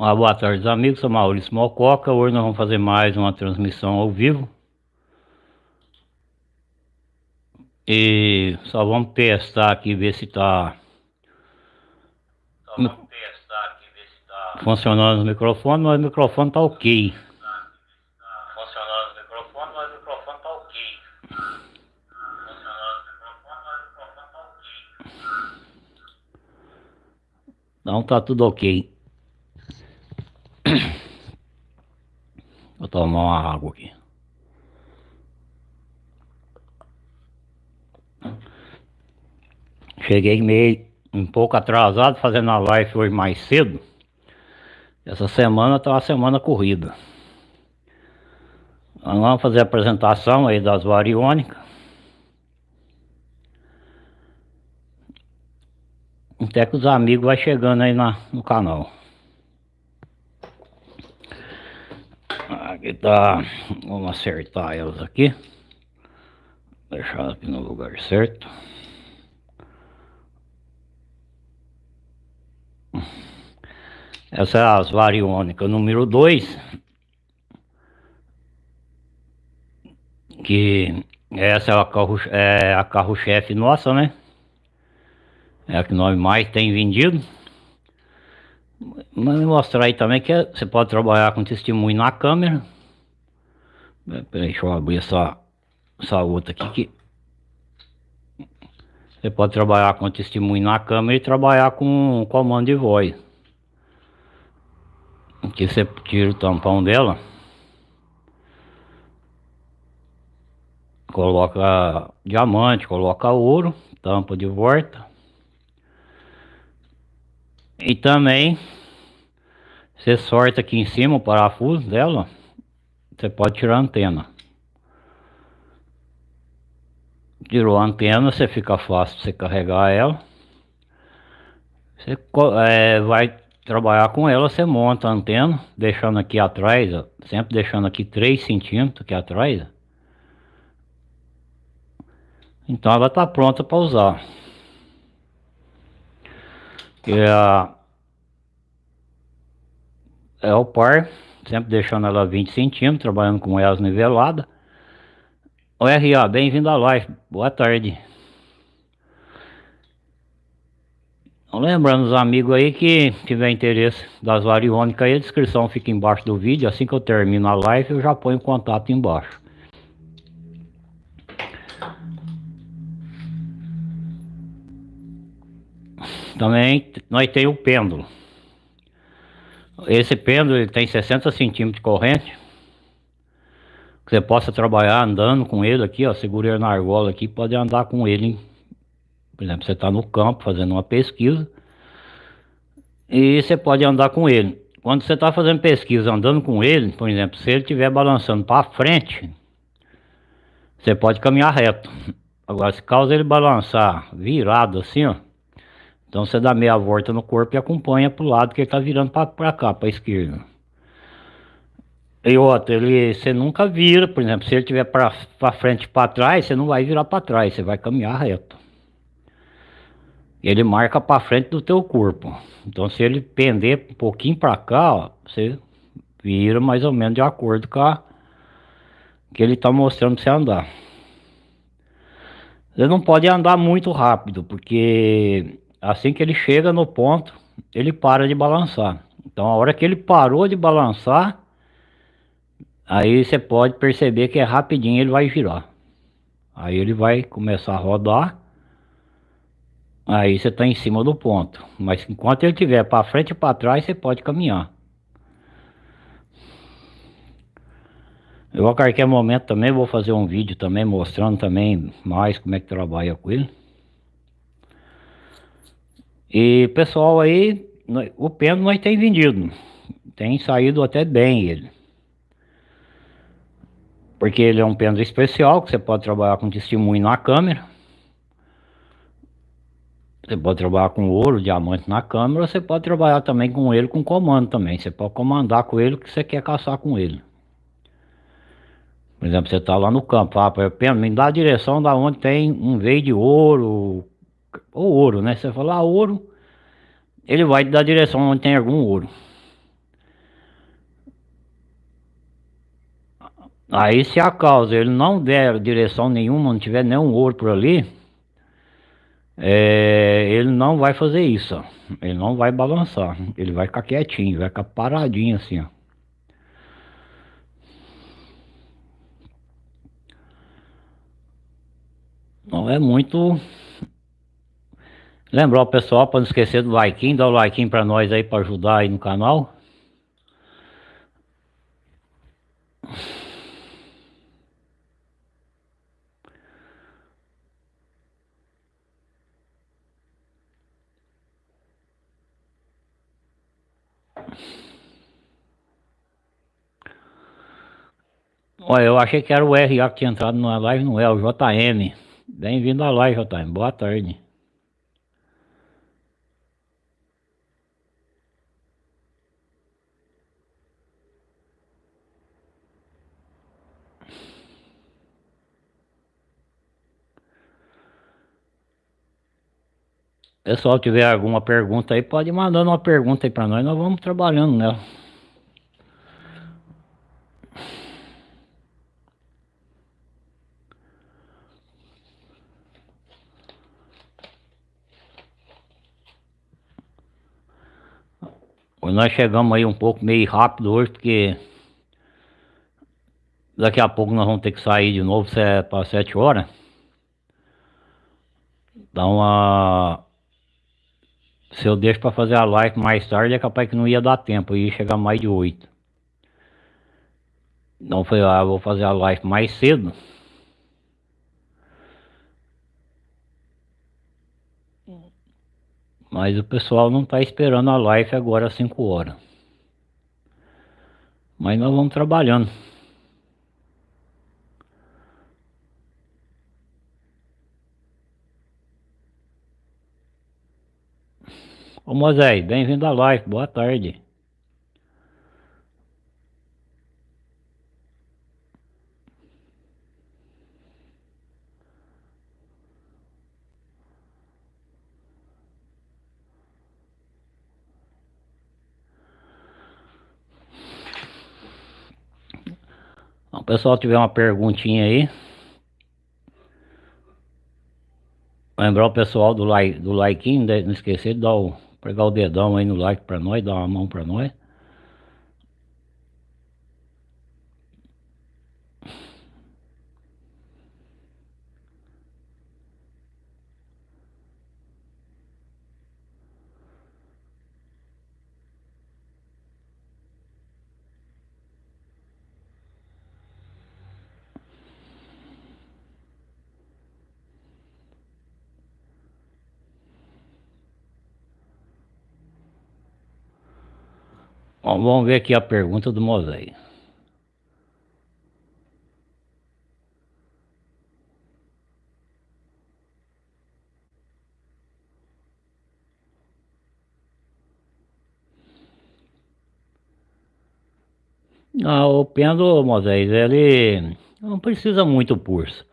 Uma boa tarde, amigos. Sou Maurício Mococa. Hoje nós vamos fazer mais uma transmissão ao vivo. E só vamos testar aqui, ver se está tá funcionando o microfone, mas o microfone está ok. Funcionando o microfone, mas o microfone está ok. Funcionando o microfone, mas o microfone está ok. Então tá tudo ok. Vou tomar uma água aqui. Cheguei meio um pouco atrasado fazendo a live hoje mais cedo. Essa semana tá uma semana corrida. vamos fazer a apresentação aí das variônicas. Até que os amigos vai chegando aí na, no canal. Aqui tá. Vamos acertar elas aqui. Deixar aqui no lugar certo. Essa é as variônicas número 2. Que essa é a carro-chefe é carro nossa, né? É a que nós mais tem vendido. Mas mostrar aí também que você pode trabalhar com testemunho na câmera. Peraí, deixa eu abrir essa, essa outra aqui. Que você pode trabalhar com testemunho na câmera e trabalhar com comando de voz. Aqui você tira o tampão dela. Coloca diamante, coloca ouro, tampa de volta. E também você sorta aqui em cima o parafuso dela, você pode tirar a antena. Tirou a antena, você fica fácil você carregar ela. Você é, vai trabalhar com ela, você monta a antena, deixando aqui atrás, ó, sempre deixando aqui 3 centímetros aqui atrás. Então ela está pronta para usar é, a, é o par, sempre deixando ela 20 centímetros, trabalhando com elas niveladas. O RA, bem-vindo à live, boa tarde. Então, lembrando os amigos aí que tiver interesse das variônicas aí, a descrição fica embaixo do vídeo, assim que eu termino a live eu já ponho contato embaixo. Também nós temos o pêndulo. Esse pêndulo ele tem 60 centímetros de corrente. Você possa trabalhar andando com ele aqui, ó. Segura ele na argola aqui, pode andar com ele. Por exemplo, você está no campo fazendo uma pesquisa. E você pode andar com ele. Quando você está fazendo pesquisa andando com ele, por exemplo, se ele estiver balançando para frente, você pode caminhar reto. Agora, se causa ele balançar virado assim, ó, então você dá meia volta no corpo e acompanha para o lado que ele está virando para cá, para esquerda. E outra, ele, você nunca vira, por exemplo, se ele estiver para frente e para trás, você não vai virar para trás, você vai caminhar reto. Ele marca para frente do teu corpo. Então se ele pender um pouquinho para cá, ó, você vira mais ou menos de acordo com a que ele está mostrando para você andar. Você não pode andar muito rápido, porque assim que ele chega no ponto, ele para de balançar. Então a hora que ele parou de balançar, aí você pode perceber que é rapidinho ele vai girar. Aí ele vai começar a rodar. Aí você está em cima do ponto. Mas enquanto ele estiver para frente e para trás, você pode caminhar. Eu a qualquer momento também vou fazer um vídeo também mostrando também mais como é que trabalha com ele. E pessoal aí, o pêndulo nós tem vendido. Tem saído até bem ele. Porque ele é um pêndulo especial, que você pode trabalhar com testemunho na câmera. Você pode trabalhar com ouro, diamante na câmera, você pode trabalhar também com ele com comando também. Você pode comandar com ele o que você quer caçar com ele. Por exemplo, você está lá no campo, ah, pêndulo, me dá a direção da onde tem um veio de ouro, ou ouro, né? Se você falar ah, ouro, ele vai dar direção onde tem algum ouro. Aí se a causa ele não der direção nenhuma, não tiver nenhum ouro por ali, é, ele não vai fazer isso, ó. ele não vai balançar, ele vai ficar quietinho, vai ficar paradinho assim, ó. Não é muito Lembrar o pessoal para não esquecer do like, dá o like para nós aí para ajudar aí no canal. Olha, eu achei que era o RA que tinha entrado na live, não é, o JM. Bem-vindo à live, JM. Boa tarde. Pessoal, tiver alguma pergunta aí, pode ir mandando uma pergunta aí para nós, nós vamos trabalhando nela. Nós chegamos aí um pouco meio rápido hoje, porque daqui a pouco nós vamos ter que sair de novo para sete horas. Dá uma... Se eu deixo para fazer a live mais tarde, é capaz que não ia dar tempo, ia chegar mais de oito. Então foi, ah, vou fazer a live mais cedo. Mas o pessoal não está esperando a live agora às 5 horas. Mas nós vamos trabalhando. Ô Moisés, bem-vindo à live, boa tarde. Então, pessoal tiver uma perguntinha aí. Lembrar o pessoal do like, do like, não esquecer de dar o, pegar o dedão aí no like para nós, dar uma mão para nós. Bom, vamos ver aqui a pergunta do Moisés. Ah, o pêndulo, Moisés, ele não precisa muito pulso.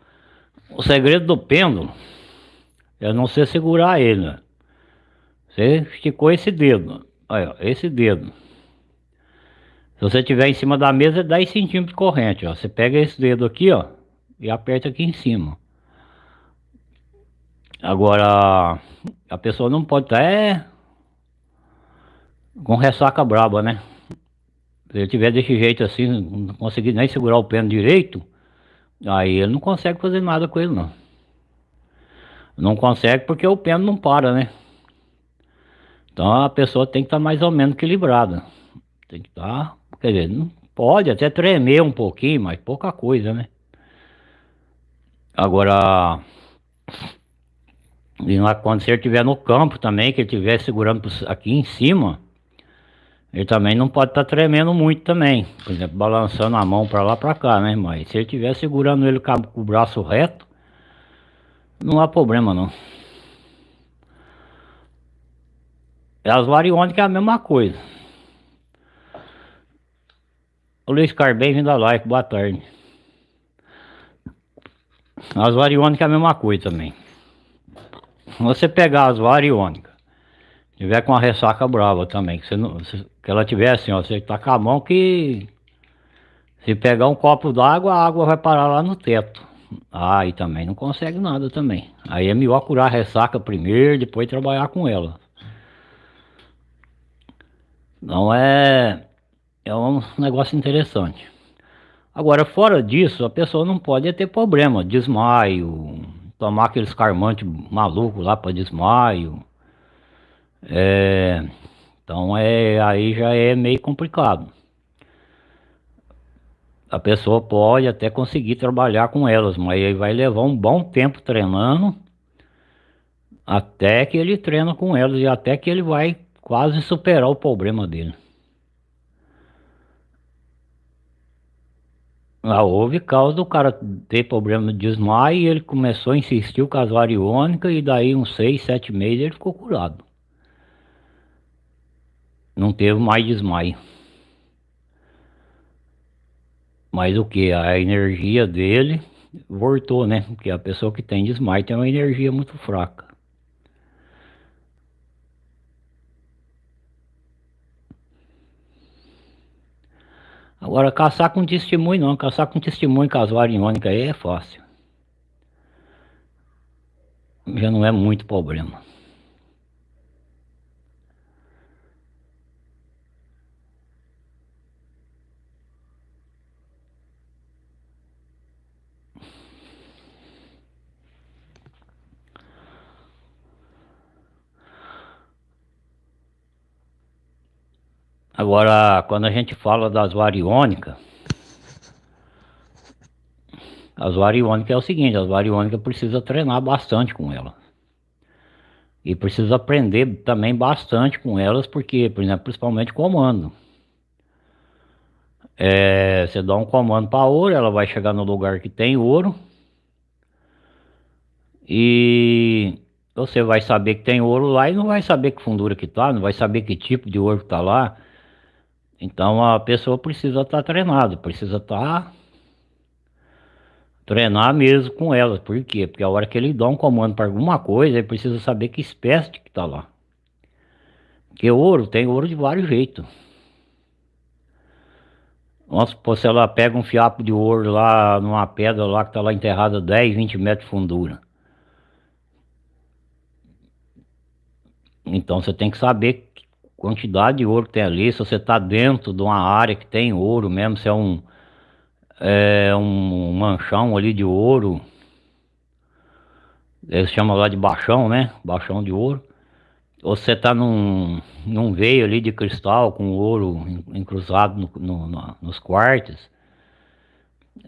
O segredo do pêndulo é não você segurar ele. Né? Você esticou esse dedo, olha, esse dedo. Se você tiver em cima da mesa, 10 centímetros de corrente, ó. Você pega esse dedo aqui, ó, e aperta aqui em cima. Agora, a pessoa não pode estar é, com ressaca braba, né? Se ele tiver desse jeito assim, não conseguir nem segurar o pêndulo direito, aí ele não consegue fazer nada com ele, não. Não consegue porque o pêndulo não para, né? Então a pessoa tem que estar mais ou menos equilibrada. Tem que estar Quer dizer, não pode até tremer um pouquinho, mas pouca coisa, né? Agora, quando você estiver no campo também, que ele estiver segurando aqui em cima, ele também não pode estar tá tremendo muito também. Por exemplo, balançando a mão para lá para cá, né? Mas se ele estiver segurando ele com o braço reto, não há problema não. As variônicas é a mesma coisa. Ô Luiz Carlos, bem-vindo à live, boa tarde. As variônicas é a mesma coisa também. Você pegar as variônicas, tiver com a ressaca brava também, que, não, que ela tiver assim, ó, você tá com a mão que Se pegar um copo d'água, a água vai parar lá no teto. Aí também não consegue nada também. Aí é melhor curar a ressaca primeiro, depois trabalhar com ela. Não é... É um negócio interessante. Agora, fora disso, a pessoa não pode ter problema. Desmaio, tomar aqueles carmantes malucos lá para desmaio. É... Então é, aí já é meio complicado a pessoa pode até conseguir trabalhar com elas, mas aí vai levar um bom tempo treinando até que ele treina com elas e até que ele vai quase superar o problema dele. Ah, houve causa do cara ter problema de desmaio e ele começou a insistir com as variônicas e daí uns 6, 7 meses ele ficou curado. Não teve mais desmaio. Mas o que? A energia dele voltou, né? Porque a pessoa que tem desmaio tem uma energia muito fraca. Agora, caçar com testemunho não. Caçar com testemunho casual iônica aí é fácil. Já não é muito problema. Agora, quando a gente fala das variônicas, as variônicas é o seguinte, as variônicas precisa treinar bastante com elas. E precisa aprender também bastante com elas, porque, por exemplo, principalmente comando. É, você dá um comando para ouro, ela vai chegar no lugar que tem ouro. E você vai saber que tem ouro lá e não vai saber que fundura que tá, não vai saber que tipo de ouro que tá lá. Então a pessoa precisa estar tá treinada, precisa estar tá treinar mesmo com ela. Por quê? Porque a hora que ele dá um comando para alguma coisa, ele precisa saber que espécie que está lá. Porque ouro, tem ouro de vários jeitos. Nossa, se ela pega um fiapo de ouro lá numa pedra lá que está lá enterrada 10, 20 metros de fundura. Então você tem que saber quantidade de ouro que tem ali, se você está dentro de uma área que tem ouro mesmo, se é um, é um manchão ali de ouro, eles chamam lá de baixão, né? Baixão de ouro. Ou você está num, num veio ali de cristal com ouro encruzado no, no, nos quartos.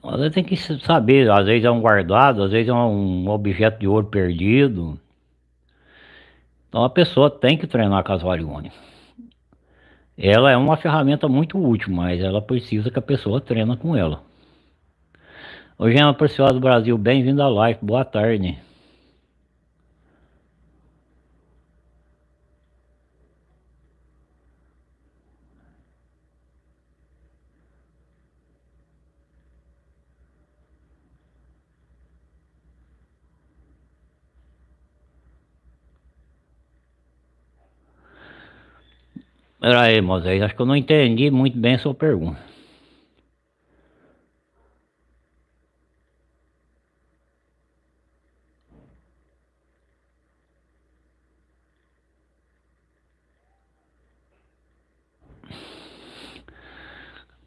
Você tem que saber, às vezes é um guardado, às vezes é um objeto de ouro perdido. Então a pessoa tem que treinar com as variônicas. Ela é uma ferramenta muito útil, mas ela precisa que a pessoa treina com ela. Oi, Gema Preciosa do Brasil, bem-vindo à live, boa tarde. Pera aí, Moisés, acho que eu não entendi muito bem a sua pergunta.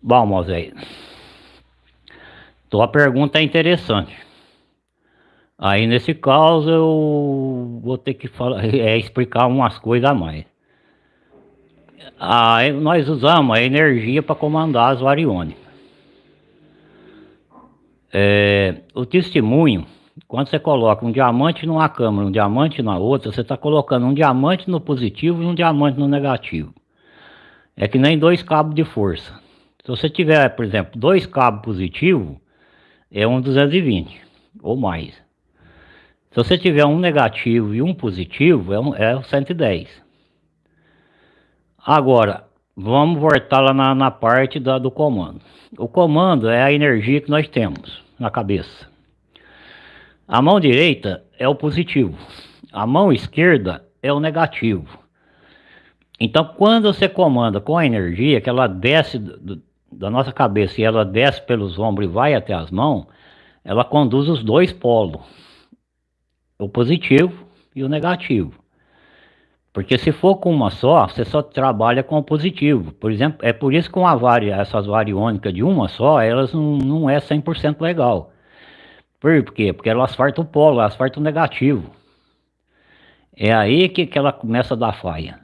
Bom, Moisés, tua pergunta é interessante. Aí nesse caso eu vou ter que falar, é, explicar umas coisas a mais a, nós usamos a energia para comandar as variônicas. É, o testemunho, quando você coloca um diamante numa câmara, um diamante na outra, você está colocando um diamante no positivo e um diamante no negativo. É que nem dois cabos de força. Se você tiver, por exemplo, dois cabos positivos, é um 220 ou mais. Se você tiver um negativo e um positivo, é, um, é 110. Agora, vamos voltar lá na, na parte da, do comando. O comando é a energia que nós temos na cabeça. A mão direita é o positivo. A mão esquerda é o negativo. Então, quando você comanda com a energia, que ela desce do, da nossa cabeça e ela desce pelos ombros e vai até as mãos, ela conduz os dois polos, o positivo e o negativo. Porque se for com uma só, você só trabalha com o positivo. Por exemplo, é por isso que uma varia, essas variônicas de uma só, elas não, não é 100% legal. Por quê? Porque elas fartam o polo, elas fartam o negativo. É aí que, que ela começa a dar falha.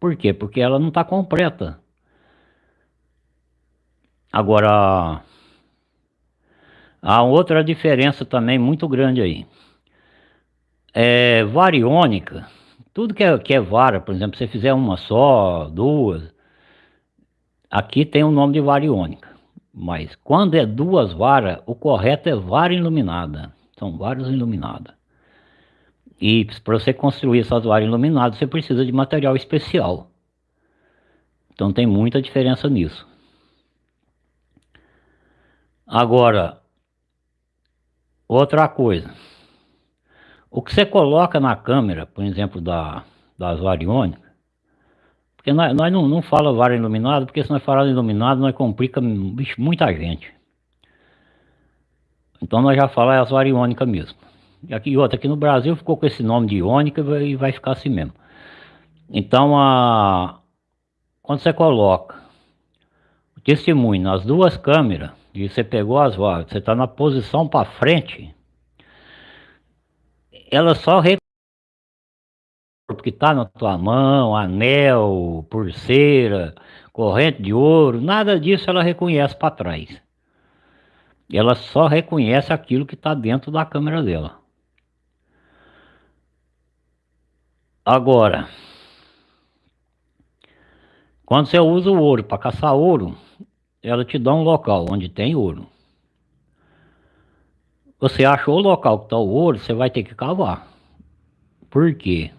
Por quê? Porque ela não está completa. Agora, há outra diferença também muito grande aí. É variônica tudo que é, que é vara, por exemplo, se você fizer uma só, duas, aqui tem o nome de variônica. Mas quando é duas varas, o correto é vara iluminada. São varas iluminadas. E para você construir essas varas iluminadas, você precisa de material especial. Então tem muita diferença nisso. Agora, outra coisa. O que você coloca na câmera, por exemplo, da, das variônicas, porque nós, nós não, não fala vara iluminada, porque se nós falar iluminado, nós complica bicho, muita gente. Então nós já falamos as variônicas mesmo. E aqui outra, aqui no Brasil ficou com esse nome de iônica e vai ficar assim mesmo. Então a quando você coloca o testemunho nas duas câmeras, e você pegou as varas, você está na posição para frente, ela só porque está na tua mão, anel, pulseira, corrente de ouro, nada disso ela reconhece para trás. Ela só reconhece aquilo que está dentro da câmera dela. Agora, quando você usa o ouro para caçar ouro, ela te dá um local onde tem ouro. Você achou o local que está o ouro, você vai ter que cavar. Por quê?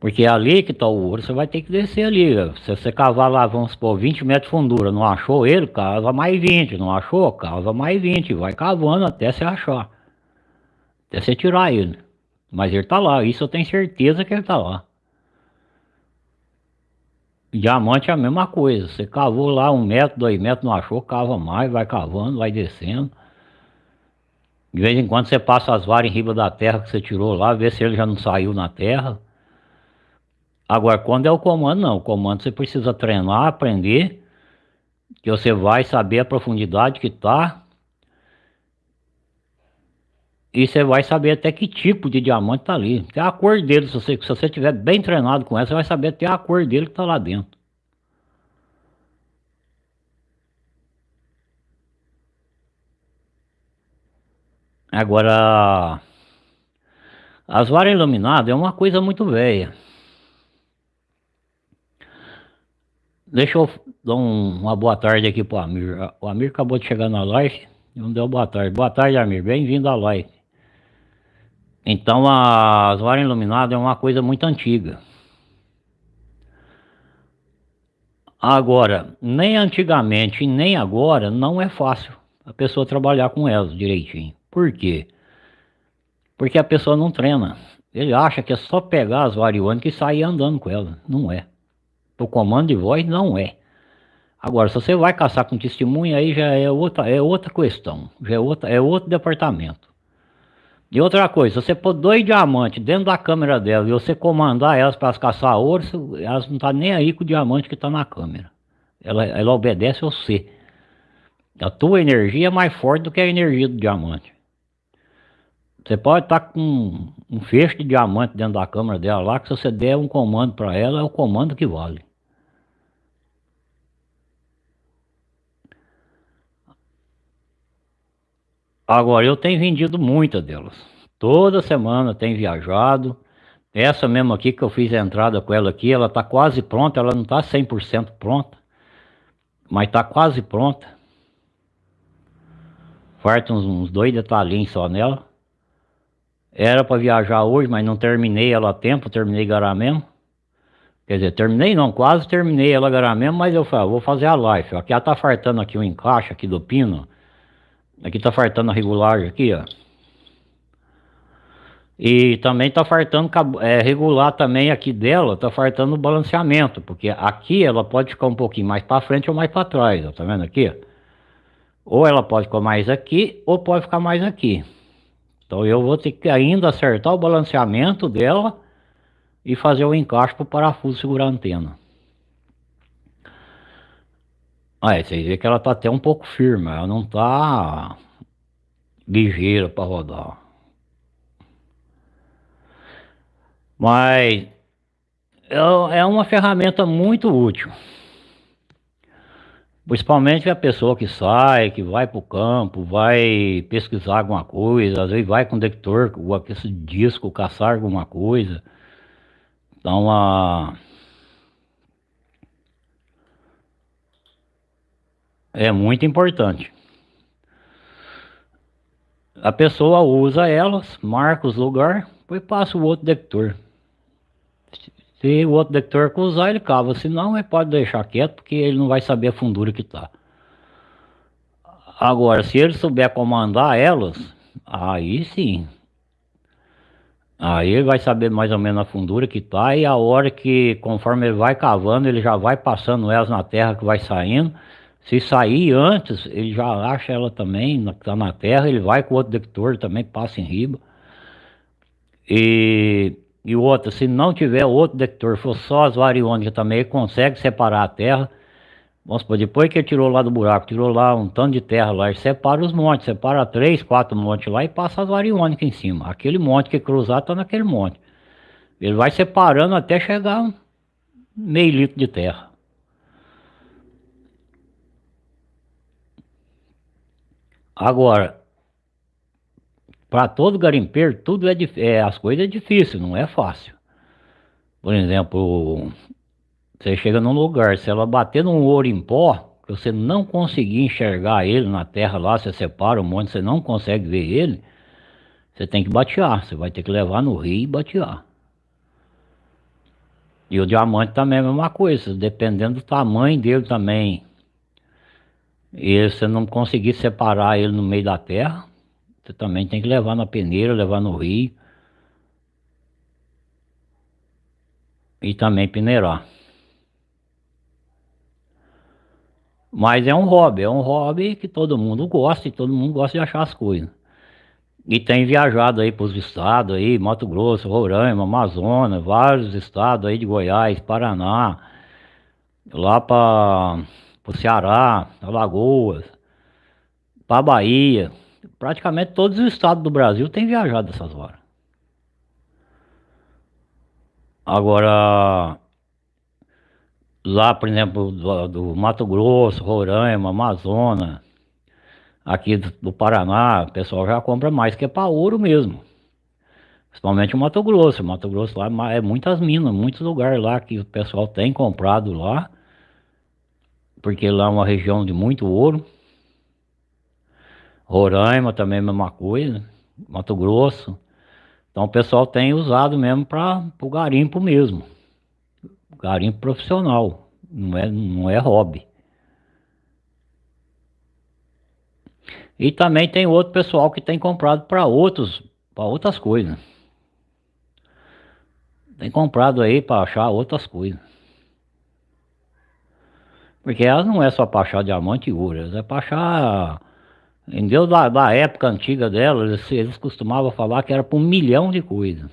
Porque é ali que está o ouro, você vai ter que descer ali. Se você cavar lá, vamos supor, 20 metros de fundura, não achou ele, cava mais 20. Não achou, cava mais 20. Vai cavando até você achar. Até você tirar ele. Mas ele está lá, isso eu tenho certeza que ele está lá. Diamante é a mesma coisa. Você cavou lá um metro, dois metros, não achou, cava mais, vai cavando, vai descendo. De vez em quando você passa as varas em riba da terra que você tirou lá, vê se ele já não saiu na terra. Agora, quando é o comando, não. O comando você precisa treinar, aprender, que você vai saber a profundidade que está. E você vai saber até que tipo de diamante está ali. Até a cor dele, se você, se você estiver bem treinado com ela, você vai saber até a cor dele que está lá dentro. Agora, as varas iluminadas é uma coisa muito velha. Deixa eu dar um, uma boa tarde aqui para o Amir. O Amir acabou de chegar na live e não deu boa tarde. Boa tarde, Amir. Bem-vindo à live. Então, as varas iluminadas é uma coisa muito antiga. Agora, nem antigamente nem agora não é fácil a pessoa trabalhar com elas direitinho. Por quê? Porque a pessoa não treina. Ele acha que é só pegar as variônicas e sair andando com elas. Não é. O comando de voz não é. Agora, se você vai caçar com testemunha, aí já é outra, é outra questão. Já é, outra, é outro departamento. E outra coisa, se você pôr dois diamantes dentro da câmera dela e você comandar elas para caçar ouro, elas não estão tá nem aí com o diamante que está na câmera. Ela, ela obedece ao C. A tua energia é mais forte do que a energia do diamante. Você pode estar com um, feixe de diamante dentro da câmera dela lá, que se você der um comando para ela, é o comando que vale. Agora, eu tenho vendido muitas delas. Toda semana tenho viajado. Essa mesmo aqui que eu fiz a entrada com ela aqui, ela está quase pronta. Ela não está 100% pronta, mas está quase pronta. Faltam uns, uns dois detalhinhos só nela. Era para viajar hoje, mas não terminei ela a tempo, terminei agora mesmo. Quer dizer, terminei não, quase terminei ela agora mesmo, mas eu falei, ah, vou fazer a live. Aqui ela tá fartando aqui o um encaixe aqui do pino. Aqui tá fartando a regulagem aqui, ó. E também tá faltando é, regular também aqui dela, tá faltando o balanceamento, porque aqui ela pode ficar um pouquinho mais para frente ou mais para trás, ó, tá vendo aqui? Ou ela pode ficar mais aqui, ou pode ficar mais aqui. Então eu vou ter que ainda acertar o balanceamento dela e fazer o encaixe para o parafuso segurar a antena. Aí vocês veem que ela tá até um pouco firme, ela não tá ligeira para rodar. Mas é, é uma ferramenta muito útil. Principalmente a pessoa que sai, que vai para o campo, vai pesquisar alguma coisa, às vezes vai com detector, com esse disco, caçar alguma coisa. Então, a... é muito importante. A pessoa usa elas, marca os lugares, depois passa o outro detector. Se o outro detector usar, ele cava. Se não, ele pode deixar quieto, porque ele não vai saber a fundura que está. Agora, se ele souber comandar elas, aí sim. Aí ele vai saber mais ou menos a fundura que está e a hora que, conforme ele vai cavando, ele já vai passando elas na terra que vai saindo. Se sair antes, ele já acha ela também, que está na terra, ele vai com o outro detector também, passa em riba. E e o outro, se não tiver outro detector, for só as variônicas também, consegue separar a terra. Vamos supor, depois que ele tirou lá do buraco, tirou lá um tanto de terra lá, ele separa os montes, separa três, quatro montes lá e passa as variônicas em cima. Aquele monte que cruzar está naquele monte. Ele vai separando até chegar meio litro de terra. Agora, para todo garimpeiro, tudo é, é as coisas é difícil, não é fácil. Por exemplo, você chega num lugar, se ela bater num ouro em pó, que você não conseguir enxergar ele na terra lá, você separa um monte, você não consegue ver ele, você tem que batear, você vai ter que levar no rio e batear. E o diamante também é a mesma coisa, dependendo do tamanho dele também. E você não conseguir separar ele no meio da terra, você também tem que levar na peneira, levar no rio. E também peneirar. Mas é um hobby, é um hobby que todo mundo gosta e todo mundo gosta de achar as coisas. E tem viajado aí para os estados aí, Mato Grosso, Roraima, Amazonas, vários estados aí de Goiás, Paraná, lá para o Ceará, Alagoas, para Bahia praticamente todos os estados do Brasil têm viajado essas horas. Agora, lá, por exemplo, do, do Mato Grosso, Roraima, Amazonas, aqui do, do, Paraná, o pessoal já compra mais que é para ouro mesmo. Principalmente o Mato Grosso. O Mato Grosso lá é muitas minas, muitos lugares lá que o pessoal tem comprado lá. Porque lá é uma região de muito ouro. Roraima também é a mesma coisa, Mato Grosso. Então o pessoal tem usado mesmo para o garimpo mesmo. Garimpo profissional, não é, não é hobby. E também tem outro pessoal que tem comprado para outros, para outras coisas. Tem comprado aí para achar outras coisas. Porque elas não é só para achar diamante e ouro, é para achar Entendeu? Da, da época antiga dela, eles, eles costumavam falar que era por um milhão de coisas.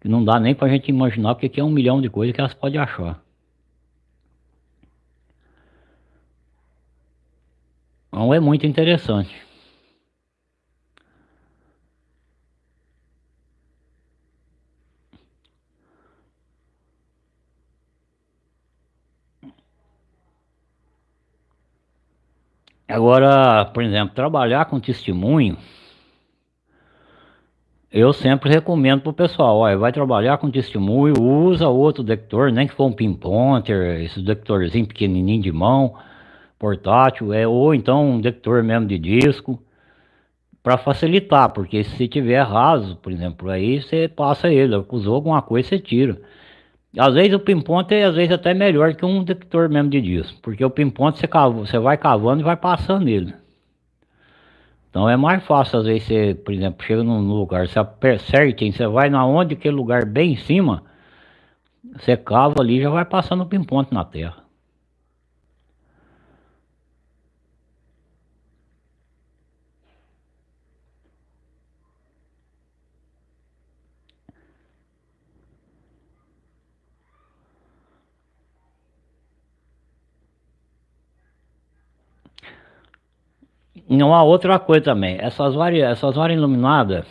Que não dá nem pra gente imaginar o que é um milhão de coisas que elas podem achar. Então é muito interessante. Agora, por exemplo, trabalhar com testemunho, eu sempre recomendo para o pessoal, olha, vai trabalhar com testemunho, usa outro detector, nem que for um pinpointer, esse detectorzinho pequenininho de mão, portátil, é, ou então um detector mesmo de disco, para facilitar, porque se tiver raso, por exemplo, aí você passa ele, usou alguma coisa, você tira. Às vezes o pinponte é às vezes até melhor que um detector mesmo de disco, porque o pinponte você, você vai cavando e vai passando ele. Então é mais fácil, às vezes, você, por exemplo, chega num lugar certinho, você vai na onde, aquele lugar bem em cima, você cava ali já vai passando o pinponto na terra. E uma outra coisa também, essas varas, essas varas iluminadas,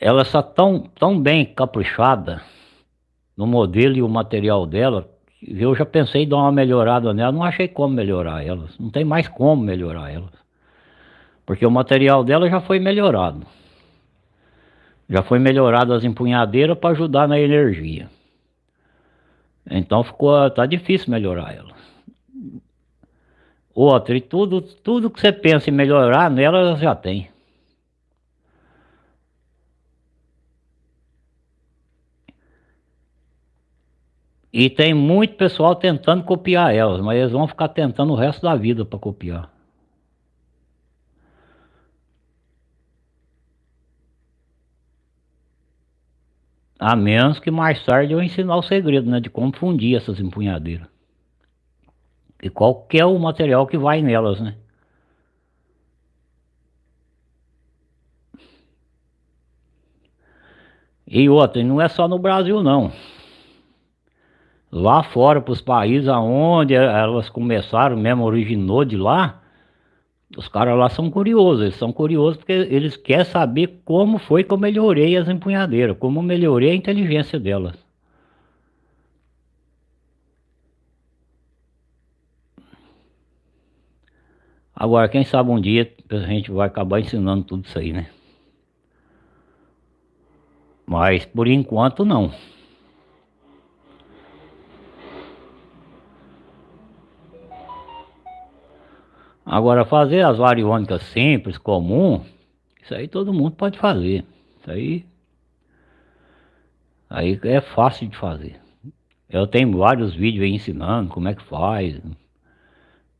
elas são tão, tão bem caprichadas no modelo e o material dela, eu já pensei em dar uma melhorada nela, não achei como melhorar elas, não tem mais como melhorar elas. Porque o material dela já foi melhorado. Já foi melhorado as empunhadeiras para ajudar na energia. Então ficou, tá difícil melhorar ela. Outra, e tudo, tudo que você pensa em melhorar nela já tem. E tem muito pessoal tentando copiar elas, mas eles vão ficar tentando o resto da vida para copiar. A menos que mais tarde eu ensinar o segredo, né, de como fundir essas empunhadeiras. E qual que é o material que vai nelas, né? E outra, não é só no Brasil não. Lá fora, para os países aonde elas começaram, mesmo originou de lá, os caras lá são curiosos, eles são curiosos porque eles querem saber como foi que eu melhorei as empunhadeiras, como melhorei a inteligência delas. Agora, quem sabe um dia a gente vai acabar ensinando tudo isso aí, né? Mas por enquanto não. Agora fazer as variônicas simples, comum, isso aí todo mundo pode fazer. Isso aí, aí é fácil de fazer. Eu tenho vários vídeos aí ensinando como é que faz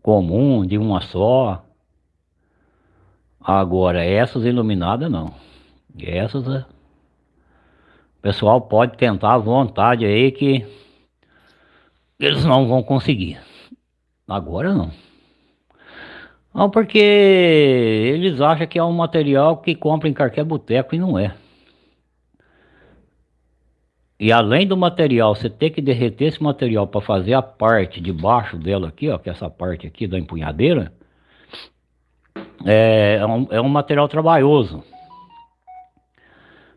comum, de uma só. Agora, essas iluminadas não. Essas, é, o pessoal pode tentar à vontade aí que eles não vão conseguir. Agora não. Não, porque eles acham que é um material que compra em qualquer boteco e não é. E além do material, você ter que derreter esse material para fazer a parte de baixo dela aqui, ó, que é essa parte aqui da empunhadeira, é, é, um, é um material trabalhoso.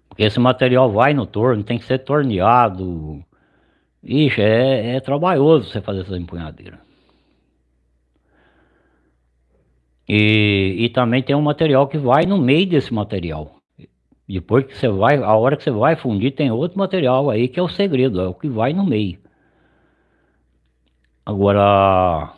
Porque esse material vai no torno, tem que ser torneado. Ixi, é, é trabalhoso você fazer essa empunhadeira. E, e também tem um material que vai no meio desse material. Depois que você vai, a hora que você vai fundir, tem outro material aí que é o segredo, é o que vai no meio. Agora...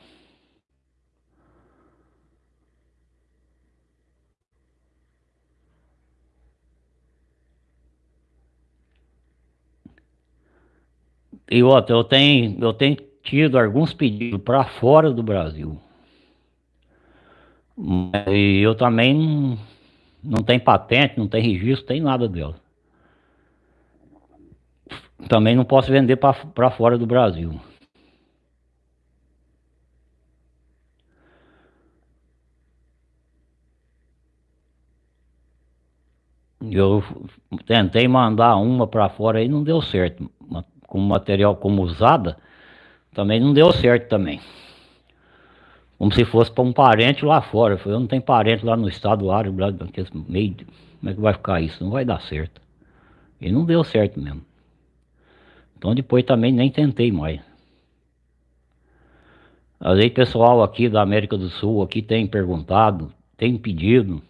E outra, eu tenho, eu tenho tido alguns pedidos para fora do Brasil. E eu também não tem patente, não tem registro, tem nada dela. Também não posso vender para fora do Brasil. Eu tentei mandar uma para fora aí, não deu certo. Com material como usada, também não deu certo também. Como se fosse para um parente lá fora. Eu não tenho parente lá no estado árabe, lá meio. Como é que vai ficar isso? Não vai dar certo. E não deu certo mesmo. Então depois também nem tentei mais. Às vezes pessoal aqui da América do Sul aqui tem perguntado, tem pedido.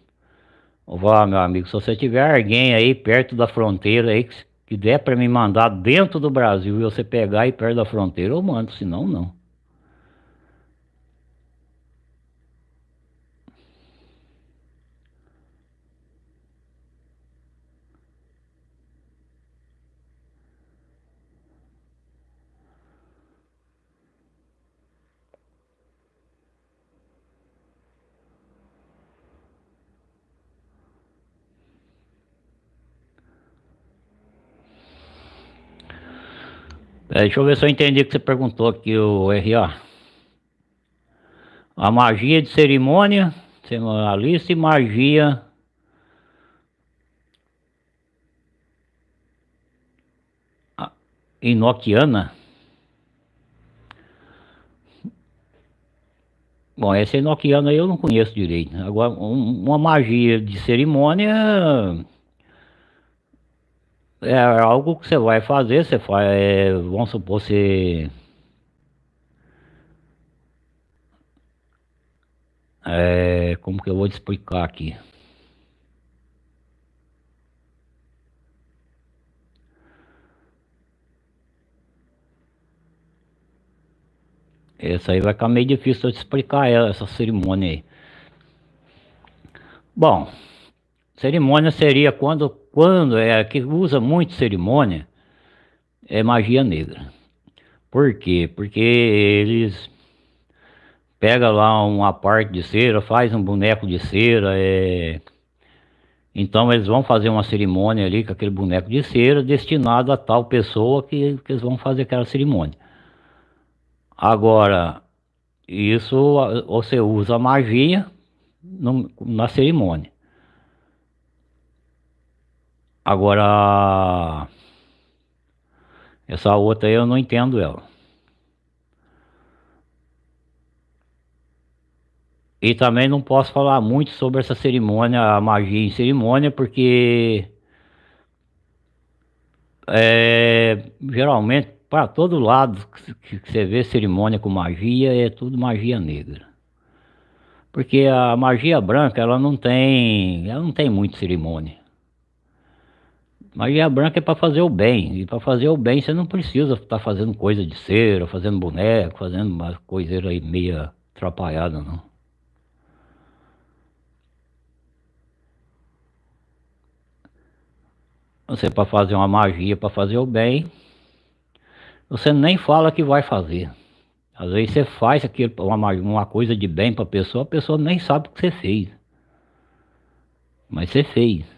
Vá, meu amigo, se você tiver alguém aí perto da fronteira aí que der para me mandar dentro do Brasil e você pegar aí perto da fronteira, eu mando, senão não. É, deixa eu ver se eu entendi o que você perguntou aqui, o RA. A magia de cerimônia, cerimonialista e magia inoquiana. Bom, essa inoquiana eu não conheço direito. Agora, um, uma magia de cerimônia é algo que você vai fazer, você faz, é, vamos supor, você... É, como que eu vou te explicar aqui? Essa aí vai ficar meio difícil de explicar essa cerimônia aí. Bom, cerimônia seria quando, quando é que usa muito cerimônia, é magia negra. Por quê? Porque eles pega lá uma parte de cera, faz um boneco de cera, é... então eles vão fazer uma cerimônia ali com aquele boneco de cera destinado a tal pessoa que, que eles vão fazer aquela cerimônia. Agora, isso você usa magia no, na cerimônia. Agora, essa outra aí eu não entendo ela. E também não posso falar muito sobre essa cerimônia, a magia em cerimônia, porque é, geralmente para todo lado que você vê cerimônia com magia, é tudo magia negra. Porque a magia branca, ela não tem, ela não tem muita cerimônia. Magia branca é para fazer o bem, e para fazer o bem você não precisa estar tá fazendo coisa de cera, fazendo boneco, fazendo uma coiseira aí meia atrapalhada, não. Você para fazer uma magia, para fazer o bem, você nem fala que vai fazer. Às vezes você faz aquilo, uma, uma coisa de bem para a pessoa, a pessoa nem sabe o que você fez. Mas você fez.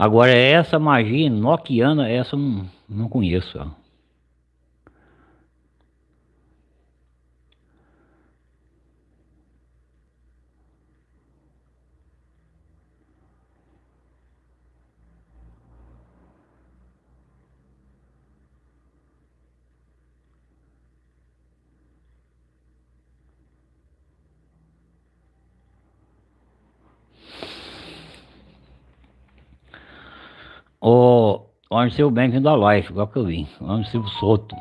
Agora essa magia noquiana, essa eu não, não conheço. Ó. O Arneu Bank da Life, igual que eu vi, Arneu Soto.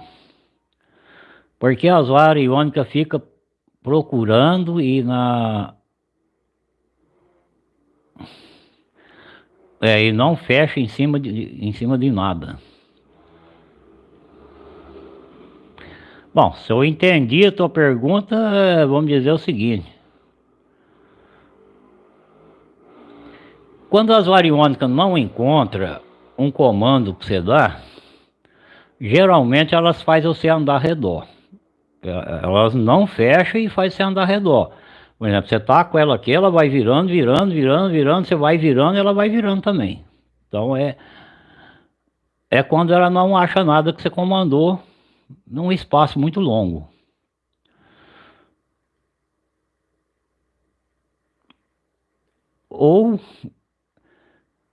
Porque as varas iônicas fica procurando e na... É, e não fecha em cima de, em cima de nada. Bom, se eu entendi a tua pergunta, vamos dizer o seguinte. Quando as variônicas não encontram um comando que você dá, geralmente elas fazem você andar redor. É, elas não fecham e fazem você andar redor. Por exemplo, você tá com ela aqui, ela vai virando, virando, virando, virando, você vai virando ela vai virando também. Então é é quando ela não acha nada que você comandou num espaço muito longo. Ou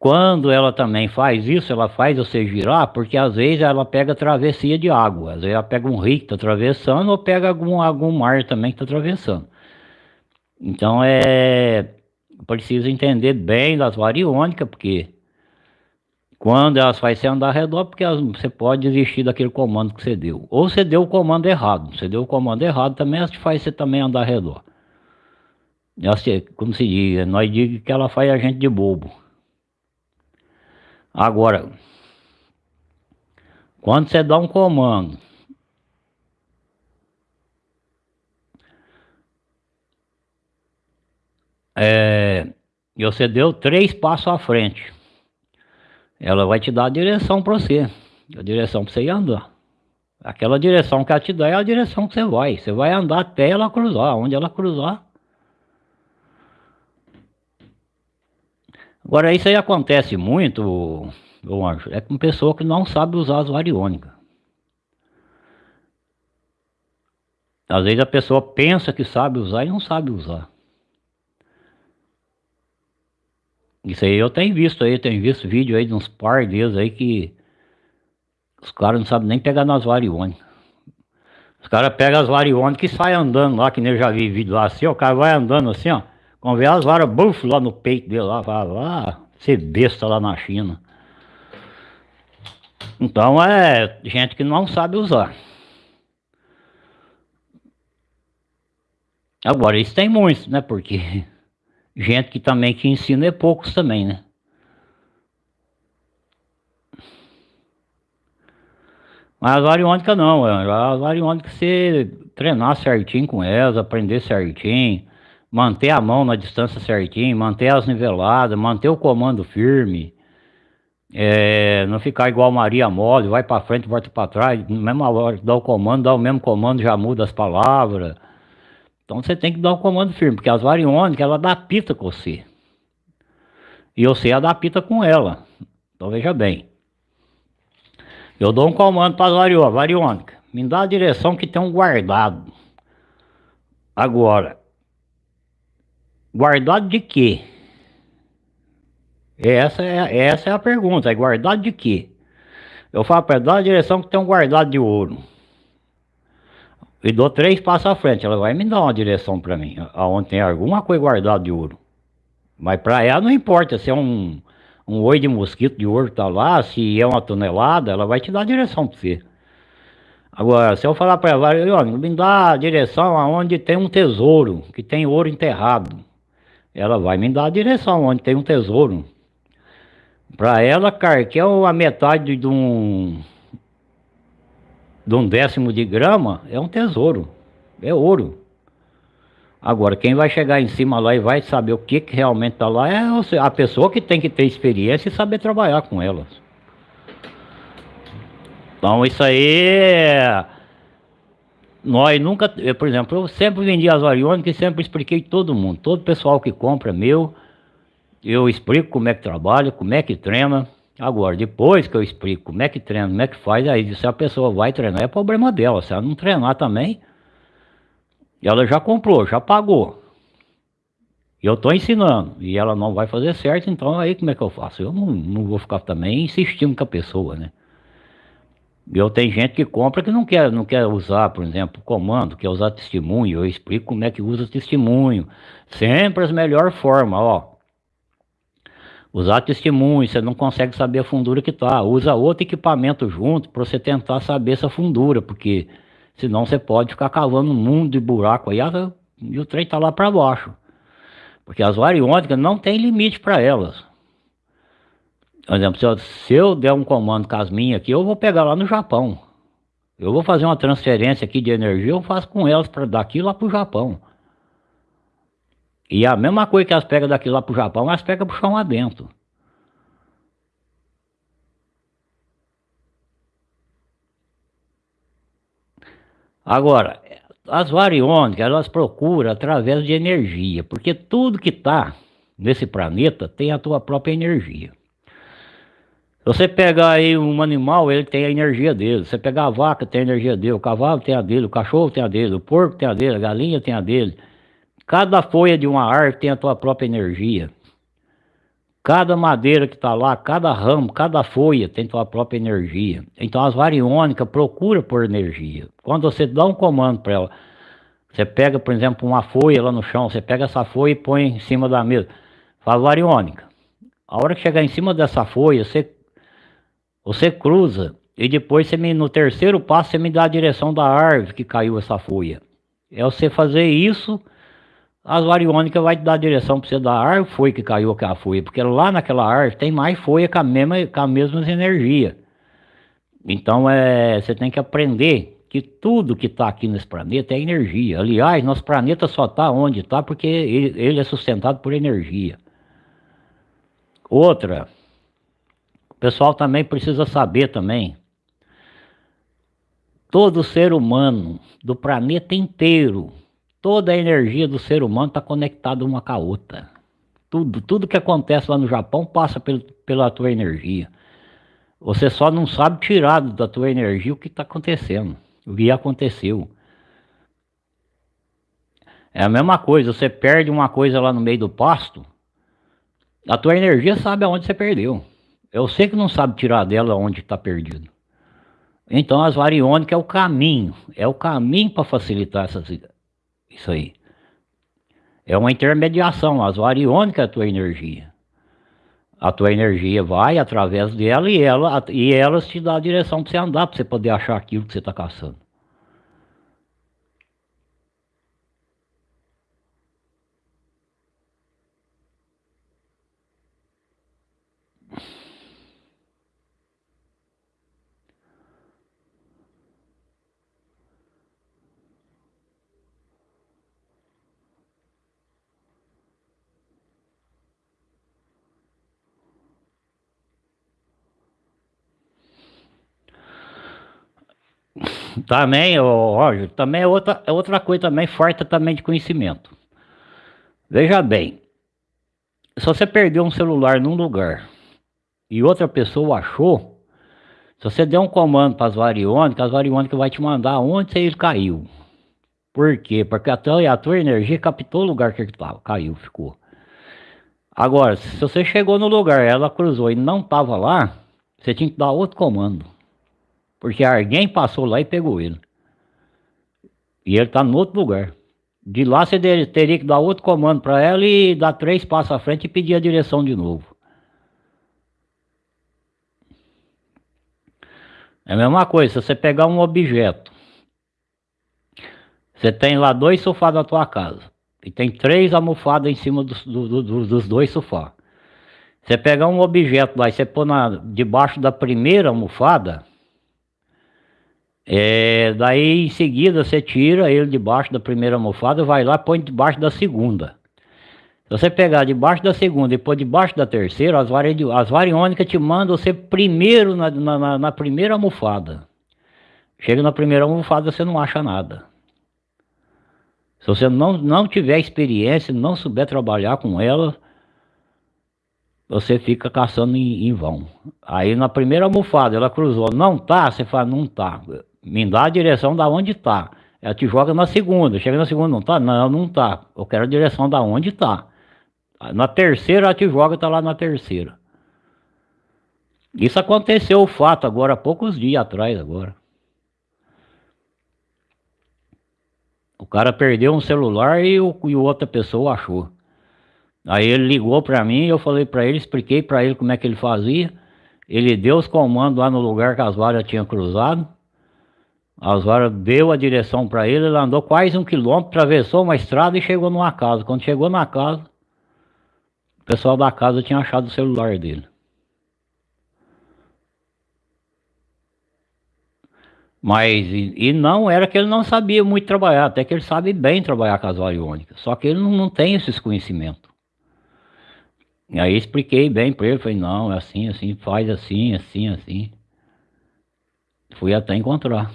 quando ela também faz isso, ela faz você girar, porque às vezes ela pega travessia de água. Às vezes ela pega um rio que está atravessando ou pega algum, algum mar também que está atravessando. Então é preciso entender bem das variônicas, porque quando elas fazem você andar ao redor, porque elas, você pode desistir daquele comando que você deu. Ou você deu o comando errado. Você deu o comando errado também, elas faz você também andar ao redor. Elas, como se diz, nós digamos que ela faz a gente de bobo. Agora, quando você dá um comando, é, e você deu três passos à frente, ela vai te dar a direção para você, a direção para você ir andar. Aquela direção que ela te dá é a direção que você vai. Você vai andar até ela cruzar. Onde ela cruzar, Agora isso aí acontece muito, anjo, é com pessoa que não sabe usar as variônicas. Às vezes a pessoa pensa que sabe usar e não sabe usar. Isso aí eu tenho visto aí, tenho visto vídeo aí de uns par deles aí que os caras não sabem nem pegar nas variônicas. Os caras pegam as variônicas e saem andando lá, que nem eu já vi vídeo lá assim, ó, o cara vai andando assim, ó, quando vê as varas, buf, lá no peito dele lá, vai lá, ser besta lá na China. Então é gente que não sabe usar. Agora, isso tem muitos, né? Porque gente que também que ensina é poucos também, né? Mas as variônicas não, é, as variônicas você treinar certinho com elas, aprender certinho, manter a mão na distância certinho, manter as niveladas, manter o comando firme, é, não ficar igual Maria Mole, vai para frente, volta para trás, na mesma hora dá o comando, dá o mesmo comando, já muda as palavras. Então você tem que dar o comando firme, porque as variônicas, ela dá pita com você. E você adapta com ela. Então veja bem. Eu dou um comando para as variônicas. Me dá a direção que tem um guardado. Agora, guardado de quê? Essa é, essa é a pergunta. É guardado de quê? Eu falo para dá a direção que tem um guardado de ouro e dou três passos à frente, ela vai me dar uma direção para mim, aonde tem alguma coisa guardada de ouro. Mas para ela não importa se é um, um oi de mosquito de ouro tá lá, se é uma tonelada, ela vai te dar a direção para você. Agora, se eu falar para ela, me dá a direção aonde tem um tesouro, que tem ouro enterrado. Ela vai me dar a direção onde tem um tesouro. Para ela, cara, que é a metade de um de um décimo de grama é um tesouro, é ouro. Agora, quem vai chegar em cima lá e vai saber o que, que realmente está lá é a pessoa que tem que ter experiência e saber trabalhar com elas. Então, isso aí, nós nunca, eu, por exemplo, eu sempre vendi as variônicas e sempre expliquei todo mundo, todo pessoal que compra meu, eu explico como é que trabalha, como é que treina, Agora, depois que eu explico como é que treina, como é que faz, aí se a pessoa vai treinar, é problema dela. Se ela não treinar também, ela já comprou, já pagou. Eu estou ensinando e ela não vai fazer certo, então aí como é que eu faço? Eu não, não vou ficar também insistindo com a pessoa, né? Eu tenho gente que compra que não quer, não quer usar, por exemplo, comando, quer usar testemunho. Eu explico como é que usa testemunho. Sempre as melhores formas, ó. Usar testemunho, você não consegue saber a fundura que está. Usa outro equipamento junto para você tentar saber essa fundura, porque senão você pode ficar cavando um mundo de buraco aí e o trem está lá para baixo. Porque as variônicas não tem limite para elas. Por exemplo, se eu, se eu der um comando com as minhas aqui, eu vou pegar lá no Japão. Eu vou fazer uma transferência aqui de energia, eu faço com elas para daqui lá para o Japão. E a mesma coisa que elas pegam daqui lá pro Japão, elas pegam pro chão adentro. Agora, as variônicas, elas procuram através de energia, porque tudo que está nesse planeta tem a tua própria energia. Você pegar aí um animal, ele tem a energia dele. Você pegar a vaca, tem a energia dele. O cavalo tem a dele, o cachorro tem a dele, o porco tem a dele, a galinha tem a dele. Cada folha de uma árvore tem a tua própria energia. Cada madeira que está lá, cada ramo, cada folha tem tua própria energia. Então as variônicas procuram por energia. Quando você dá um comando para ela, você pega, por exemplo, uma folha lá no chão, você pega essa folha e põe em cima da mesa. Fala variônica. A hora que chegar em cima dessa folha, você, você cruza e depois você me, no terceiro passo você me dá a direção da árvore que caiu essa folha. É você fazer isso as variônicas vai te dar a direção para você da árvore foi que caiu aquela folha, porque lá naquela árvore tem mais folha com a mesma, com a mesma energia. Então é, você tem que aprender que tudo que está aqui nesse planeta é energia. Aliás, nosso planeta só está onde está porque ele, ele é sustentado por energia. Outra, o pessoal também precisa saber também, todo ser humano do planeta inteiro Toda a energia do ser humano está conectada uma com a outra. Tudo, tudo que acontece lá no Japão passa pelo, pela tua energia. Você só não sabe tirar da tua energia o que está acontecendo, o que aconteceu. É a mesma coisa, você perde uma coisa lá no meio do pasto, a tua energia sabe aonde você perdeu. Eu sei que não sabe tirar dela onde está perdido. Então as variônicas é o caminho, é o caminho para facilitar essas, isso aí. É uma intermediação, as variônicas é a tua energia. A tua energia vai através dela e, ela, e elas te dão a direção para você andar, para você poder achar aquilo que você está caçando. Também, Roger, também é outra, é outra coisa também, farta também de conhecimento. Veja bem, se você perdeu um celular num lugar e outra pessoa achou, se você der um comando para as variônicas, as variônicas vai te mandar onde ele caiu. Por quê? Porque a tua, a tua energia captou o lugar que ele tava, caiu, ficou. Agora, se você chegou no lugar, ela cruzou e não estava lá, você tinha que dar outro comando. Porque alguém passou lá e pegou ele. E ele está no outro lugar. De lá você teria que dar outro comando para ela e dar três passos à frente e pedir a direção de novo. É a mesma coisa, se você pegar um objeto, você tem lá dois sofás na tua casa, e tem três almofadas em cima dos, do, do, dos dois sofás. Você pegar um objeto lá e você pôr na, debaixo da primeira almofada, é, daí em seguida você tira ele debaixo da primeira almofada, vai lá põe debaixo da segunda. Se você pegar debaixo da segunda e pôr debaixo da terceira, as, vari, as variônicas te mandam você primeiro na, na, na primeira almofada. Chega na primeira almofada, você não acha nada. Se você não, não tiver experiência, não souber trabalhar com ela, você fica caçando em, em vão. Aí na primeira almofada ela cruzou, não tá? Você fala, não tá me dá a direção da onde está. Ela te joga na segunda, chega na segunda, não tá? Não, não tá. Eu quero a direção da onde está. Na terceira ela te joga, tá lá na terceira. Isso aconteceu o fato agora, há poucos dias atrás agora. O cara perdeu um celular e, o, e outra pessoa achou. Aí ele ligou para mim, eu falei para ele, expliquei para ele como é que ele fazia. Ele deu os comandos lá no lugar que as varas tinham cruzado. Osório deu a direção para ele, ele andou quase um quilômetro, atravessou uma estrada e chegou numa casa. Quando chegou na casa, o pessoal da casa tinha achado o celular dele. Mas, e, e, não era que ele não sabia muito trabalhar, até que ele sabe bem trabalhar com as variônicas, só que ele não, não tem esses conhecimentos. E aí expliquei bem para ele, falei, não, é assim, assim, faz assim, assim, assim. Fui até encontrar.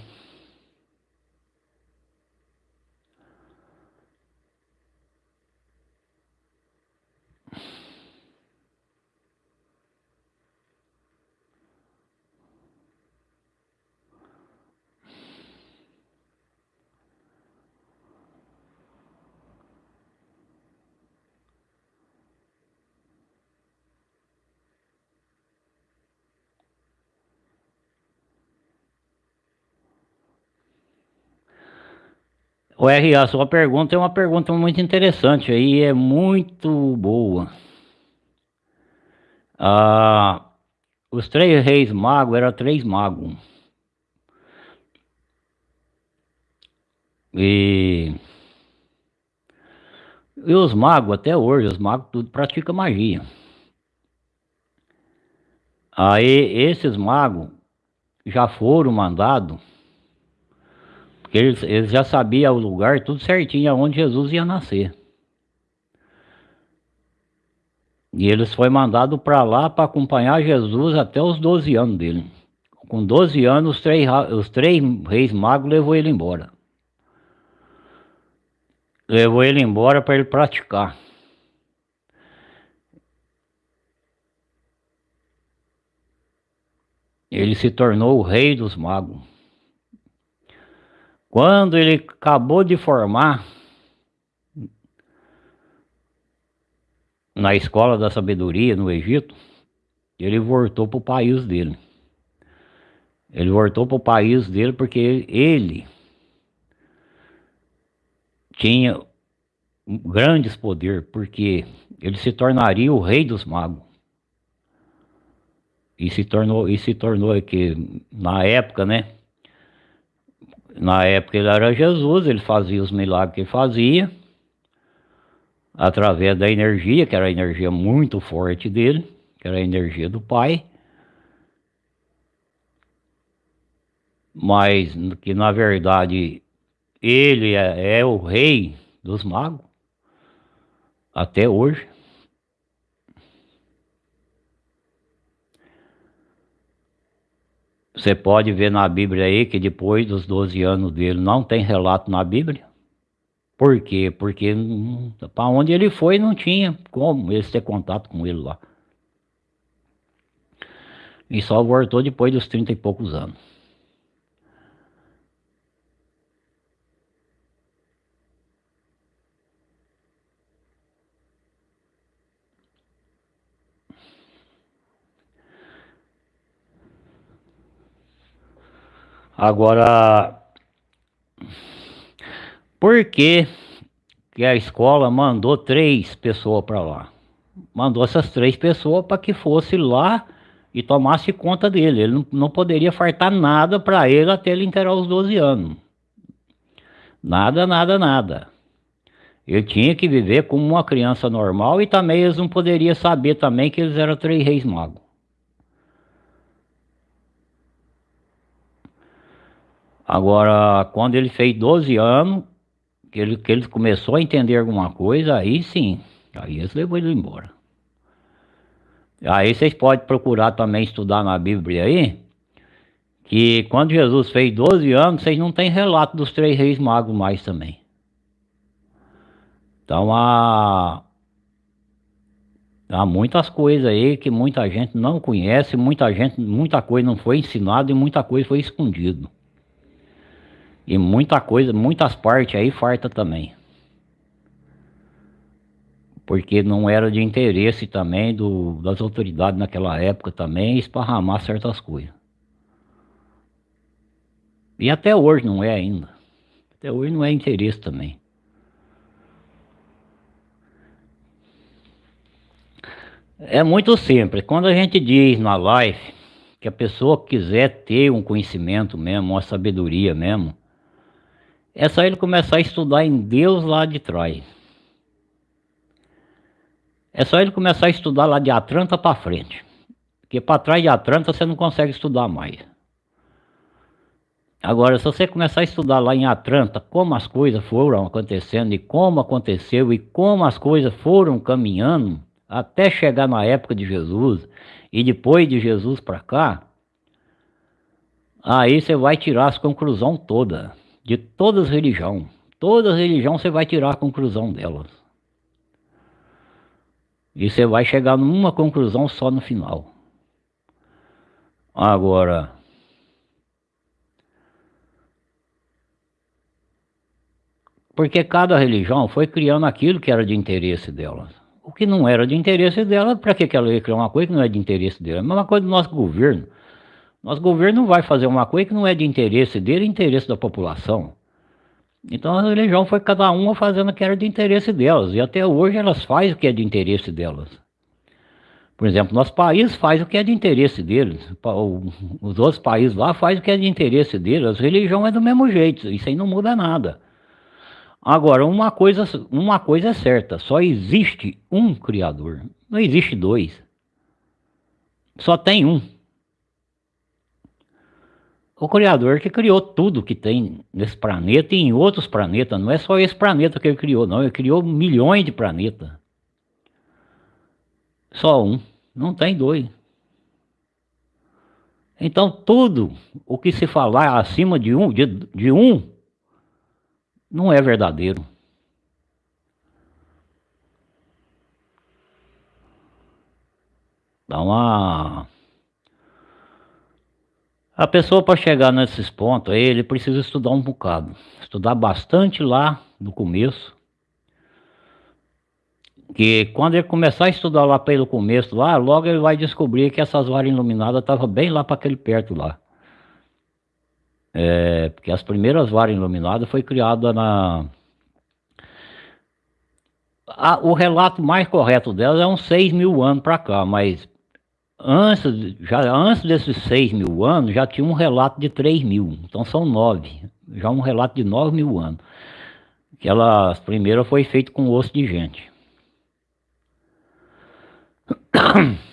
O RA, sua pergunta é uma pergunta muito interessante aí, é muito boa. Ah, os três reis magos eram três magos. E, e os magos, até hoje, os magos tudo praticam magia. Aí esses magos já foram mandados porque eles, eles já sabiam o lugar, tudo certinho, aonde Jesus ia nascer. E eles foi mandado para lá para acompanhar Jesus até os 12 anos dele. Com 12 anos, os três, os três reis magos levou ele embora. Levou ele embora para ele praticar. Ele se tornou o rei dos magos. Quando ele acabou de formar na escola da sabedoria no Egito, ele voltou para o país dele. Ele voltou para o país dele porque ele tinha grandes poder, porque ele se tornaria o rei dos magos. E se tornou, e se tornou que na época, né? Na época ele era Jesus, ele fazia os milagres que fazia, através da energia, que era a energia muito forte dele, que era a energia do Pai. Mas que na verdade ele é, é o rei dos magos até hoje. Você pode ver na Bíblia aí que depois dos 12 anos dele não tem relato na Bíblia. Por quê? Porque para onde ele foi não tinha como eles ter contato com ele lá. E só voltou depois dos 30 e poucos anos. Agora, por que, que a escola mandou três pessoas para lá? Mandou essas três pessoas para que fosse lá e tomasse conta dele. Ele não, não poderia fartar nada para ele até ele inteirar os 12 anos. Nada, nada, nada. Ele tinha que viver como uma criança normal e também eles não poderiam saber também que eles eram três reis magos. Agora, quando ele fez 12 anos, que ele, que ele começou a entender alguma coisa, aí sim, aí eles levou ele embora. Aí vocês podem procurar também estudar na Bíblia aí, que quando Jesus fez 12 anos, vocês não têm relato dos três reis magos mais também. Então há, há muitas coisas aí que muita gente não conhece, muita gente, muita coisa não foi ensinada e muita coisa foi escondido. E muita coisa, muitas partes aí farta também. Porque não era de interesse também do, das autoridades naquela época também esparramar certas coisas. E até hoje não é ainda. Até hoje não é interesse também. É muito simples. Quando a gente diz na live que a pessoa quiser ter um conhecimento mesmo, uma sabedoria mesmo, é só ele começar a estudar em Deus lá de trás. É só ele começar a estudar lá de Atlanta para frente. Porque para trás de Atlanta você não consegue estudar mais. Agora, se você começar a estudar lá em Atlanta como as coisas foram acontecendo e como aconteceu e como as coisas foram caminhando até chegar na época de Jesus e depois de Jesus para cá, aí você vai tirar as conclusões todas de todas as religiões. Toda religião você vai tirar a conclusão delas. E você vai chegar numa conclusão só no final. Agora, porque cada religião foi criando aquilo que era de interesse delas. O que não era de interesse dela, para que ela ia criar uma coisa que não é de interesse dela? É a mesma coisa do nosso governo. Nosso governo não vai fazer uma coisa que não é de interesse dele, é interesse da população. Então a religião foi cada uma fazendo o que era de interesse delas. E até hoje elas fazem o que é de interesse delas. Por exemplo, nosso país faz o que é de interesse deles. Os outros países lá fazem o que é de interesse deles. A religião é do mesmo jeito. Isso aí não muda nada. Agora, uma coisa, uma coisa é certa. Só existe um Criador. Não existe dois. Só tem um o Criador que criou tudo que tem nesse planeta e em outros planetas. Não é só esse planeta que ele criou, não. Ele criou milhões de planetas. Só um. Não tem dois. Então tudo o que se falar acima de um, de, de um, não é verdadeiro. Dá uma A pessoa para chegar nesses pontos aí, ele precisa estudar um bocado. Estudar bastante lá no começo. Que quando ele começar a estudar lá pelo começo lá, logo ele vai descobrir que essas varas iluminadas estavam bem lá para aquele perto lá. É, porque as primeiras varas iluminadas foi criada na... A, o relato mais correto delas é uns 6 mil anos para cá, mas antes, já, antes desses 6 mil anos já tinha um relato de 3 mil, então são 9, já um relato de 9 mil anos. Que ela, primeira foi feita com osso de gente.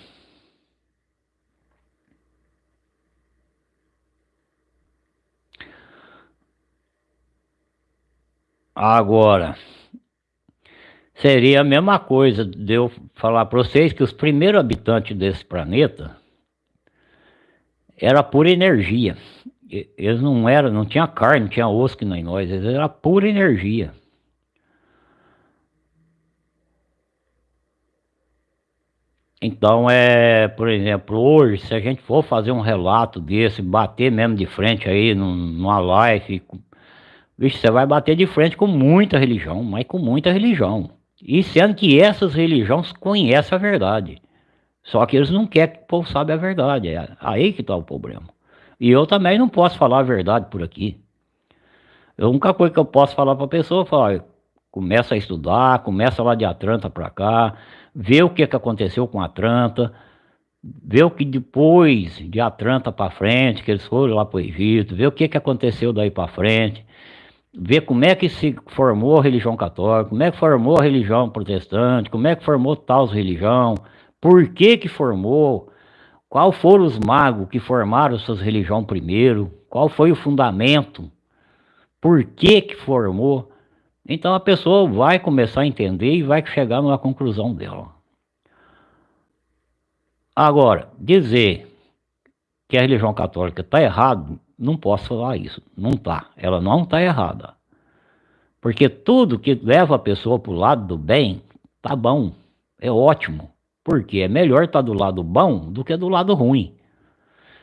Agora, seria a mesma coisa de eu falar para vocês que os primeiros habitantes desse planeta era pura energia. Eles não eram, não tinha carne, não tinha osso que nem nós, eles eram pura energia. Então, é, por exemplo, hoje, se a gente for fazer um relato desse, bater mesmo de frente aí numa live, Vixe, você vai bater de frente com muita religião, mas com muita religião. E sendo que essas religiões conhecem a verdade. Só que eles não querem que o povo saiba a verdade. É aí que está o problema. E eu também não posso falar a verdade por aqui. A única coisa que eu posso falar para a pessoa é falar, começa a estudar, começa lá de Atlanta para cá, vê o que, que aconteceu com Atlanta, vê o que depois de Atlanta para frente, que eles foram lá para o Egito, vê o que, que aconteceu daí para frente, ver como é que se formou a religião católica, como é que formou a religião protestante, como é que formou tal religião, por que que formou, qual foram os magos que formaram suas religiões primeiro, qual foi o fundamento, por que que formou. Então a pessoa vai começar a entender e vai chegar numa conclusão dela. Agora, dizer que a religião católica está errado não posso falar isso. Não tá. Ela não está errada. Porque tudo que leva a pessoa para o lado do bem, tá bom. É ótimo. Porque é melhor estar tá do lado bom do que do lado ruim.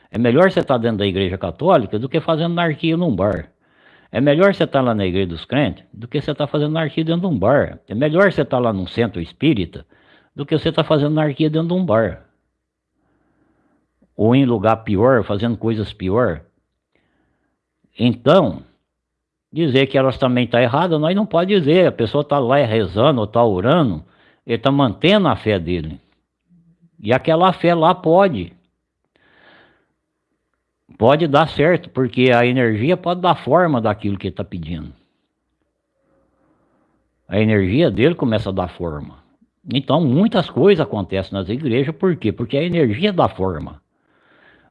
É melhor você estar tá dentro da igreja católica do que fazendo anarquia num bar. É melhor você estar tá lá na igreja dos crentes do que você estar fazendo anarquia dentro de um bar. É melhor você estar lá num centro espírita do que você estar fazendo anarquia dentro de um bar. Ou em lugar pior, fazendo coisas pior. Então, dizer que elas também estão tá erradas, nós não pode dizer. A pessoa está lá rezando ou está orando, ele está mantendo a fé dele. E aquela fé lá pode. Pode dar certo, porque a energia pode dar forma daquilo que ele está pedindo. A energia dele começa a dar forma. Então, muitas coisas acontecem nas igrejas, por quê? Porque a energia dá forma.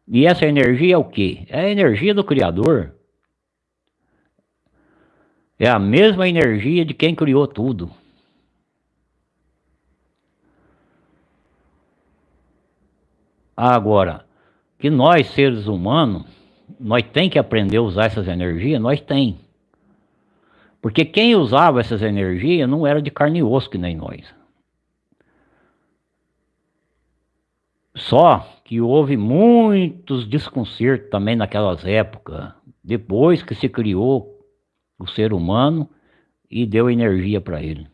E essa energia é o quê? É a energia do Criador. É a mesma energia de quem criou tudo. Agora, que nós seres humanos, nós tem que aprender a usar essas energias, nós tem. Porque quem usava essas energias não era de carne e osso que nem nós. Só que houve muitos desconcertos também naquelas épocas, depois que se criou o ser humano e deu energia para ele.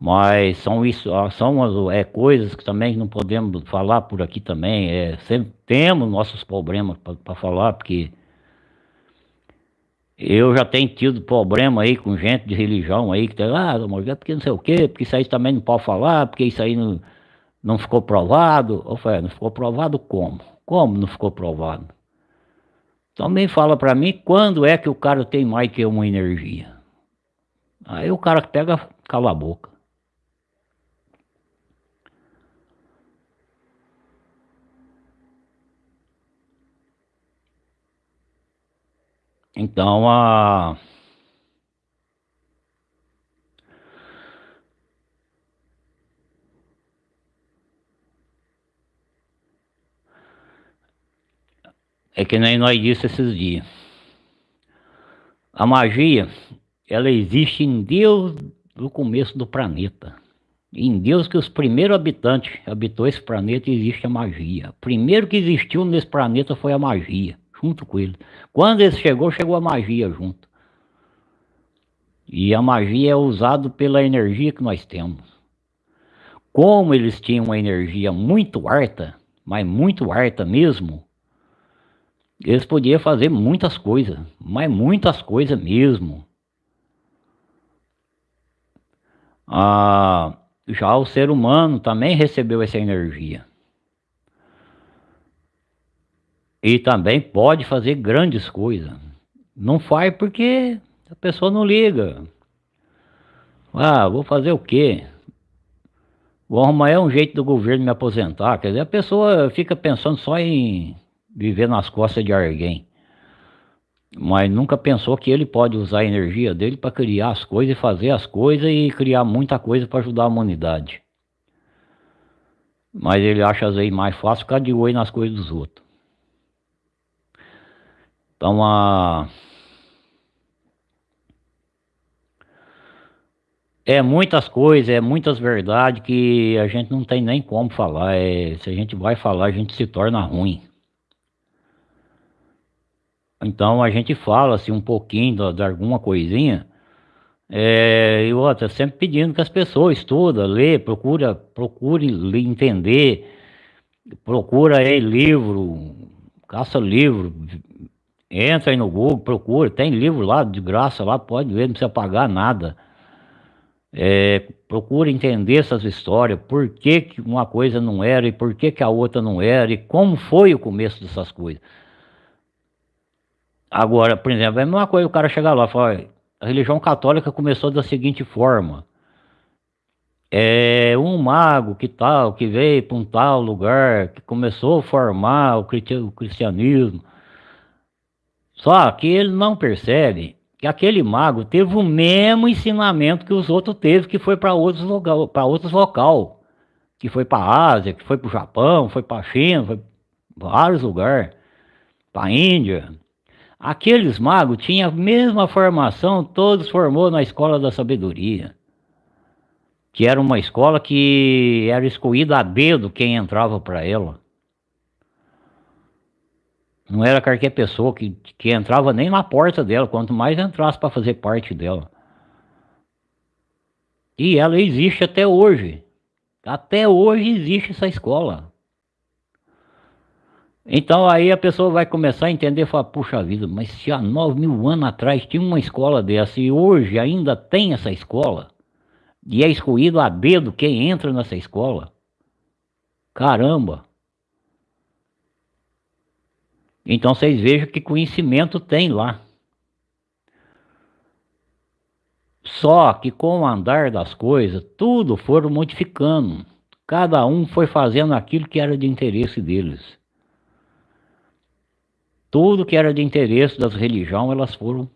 Mas são isso, ah, são é, coisas que também não podemos falar por aqui também. É, sempre temos nossos problemas para falar, porque eu já tenho tido problema aí com gente de religião aí que tem, ah, é porque não sei o quê, porque isso aí também não pode falar, porque isso aí não, não ficou provado. Eu falei, não ficou provado como? Como não ficou provado? Também fala para mim quando é que o cara tem mais que uma energia. Aí o cara pega, cala a boca. Então a É que nem nós disse esses dias. A magia, ela existe em Deus do começo do planeta. Em Deus que os primeiros habitantes habitou esse planeta existe a magia. Primeiro que existiu nesse planeta foi a magia, junto com ele. Quando ele chegou, chegou a magia junto. E a magia é usada pela energia que nós temos. Como eles tinham uma energia muito harta, mas muito harta mesmo, eles podiam fazer muitas coisas, mas muitas coisas mesmo. Ah, já o ser humano também recebeu essa energia. E também pode fazer grandes coisas. Não faz porque a pessoa não liga. Ah, vou fazer o quê? Vou arrumar um jeito do governo me aposentar. Quer dizer, a pessoa fica pensando só em viver nas costas de alguém. Mas nunca pensou que ele pode usar a energia dele para criar as coisas e fazer as coisas e criar muita coisa para ajudar a humanidade. Mas ele acha às vezes mais fácil ficar de olho nas coisas dos outros. Então a. É muitas coisas, é muitas verdades que a gente não tem nem como falar. É, se a gente vai falar, a gente se torna ruim. Então a gente fala assim um pouquinho de, alguma coisinha. É, e outra, sempre pedindo que as pessoas estudam, lê, procura, procure entender, procura aí livro, caça livro, entra aí no Google, procura, tem livro lá de graça lá, pode ver, não precisa pagar nada. É, procura entender essas histórias, por que, que uma coisa não era e por que, que a outra não era e como foi o começo dessas coisas. Agora, por exemplo, é a mesma coisa o cara chegar lá e falar, a religião católica começou da seguinte forma. É um mago que tal, que veio para um tal lugar, que começou a formar o cristianismo. Só que ele não percebe que aquele mago teve o mesmo ensinamento que os outros teve, que foi para outros local, para outros local, que foi para a Ásia, que foi para o Japão, foi para a China, foi vários lugares, para a Índia. Aqueles magos tinham a mesma formação, todos formou na escola da sabedoria. Que era uma escola que era escolhida a dedo quem entrava para ela. Não era qualquer pessoa que, que entrava nem na porta dela, quanto mais entrasse para fazer parte dela. E ela existe até hoje. Até hoje existe essa escola. Então aí a pessoa vai começar a entender e falar, puxa vida, mas se há nove mil anos atrás tinha uma escola dessa e hoje ainda tem essa escola, e é escolhido a dedo quem entra nessa escola, caramba! Então vocês vejam que conhecimento tem lá. Só que com o andar das coisas, tudo foram modificando. Cada um foi fazendo aquilo que era de interesse deles. Tudo que era de interesse das religiões, elas foram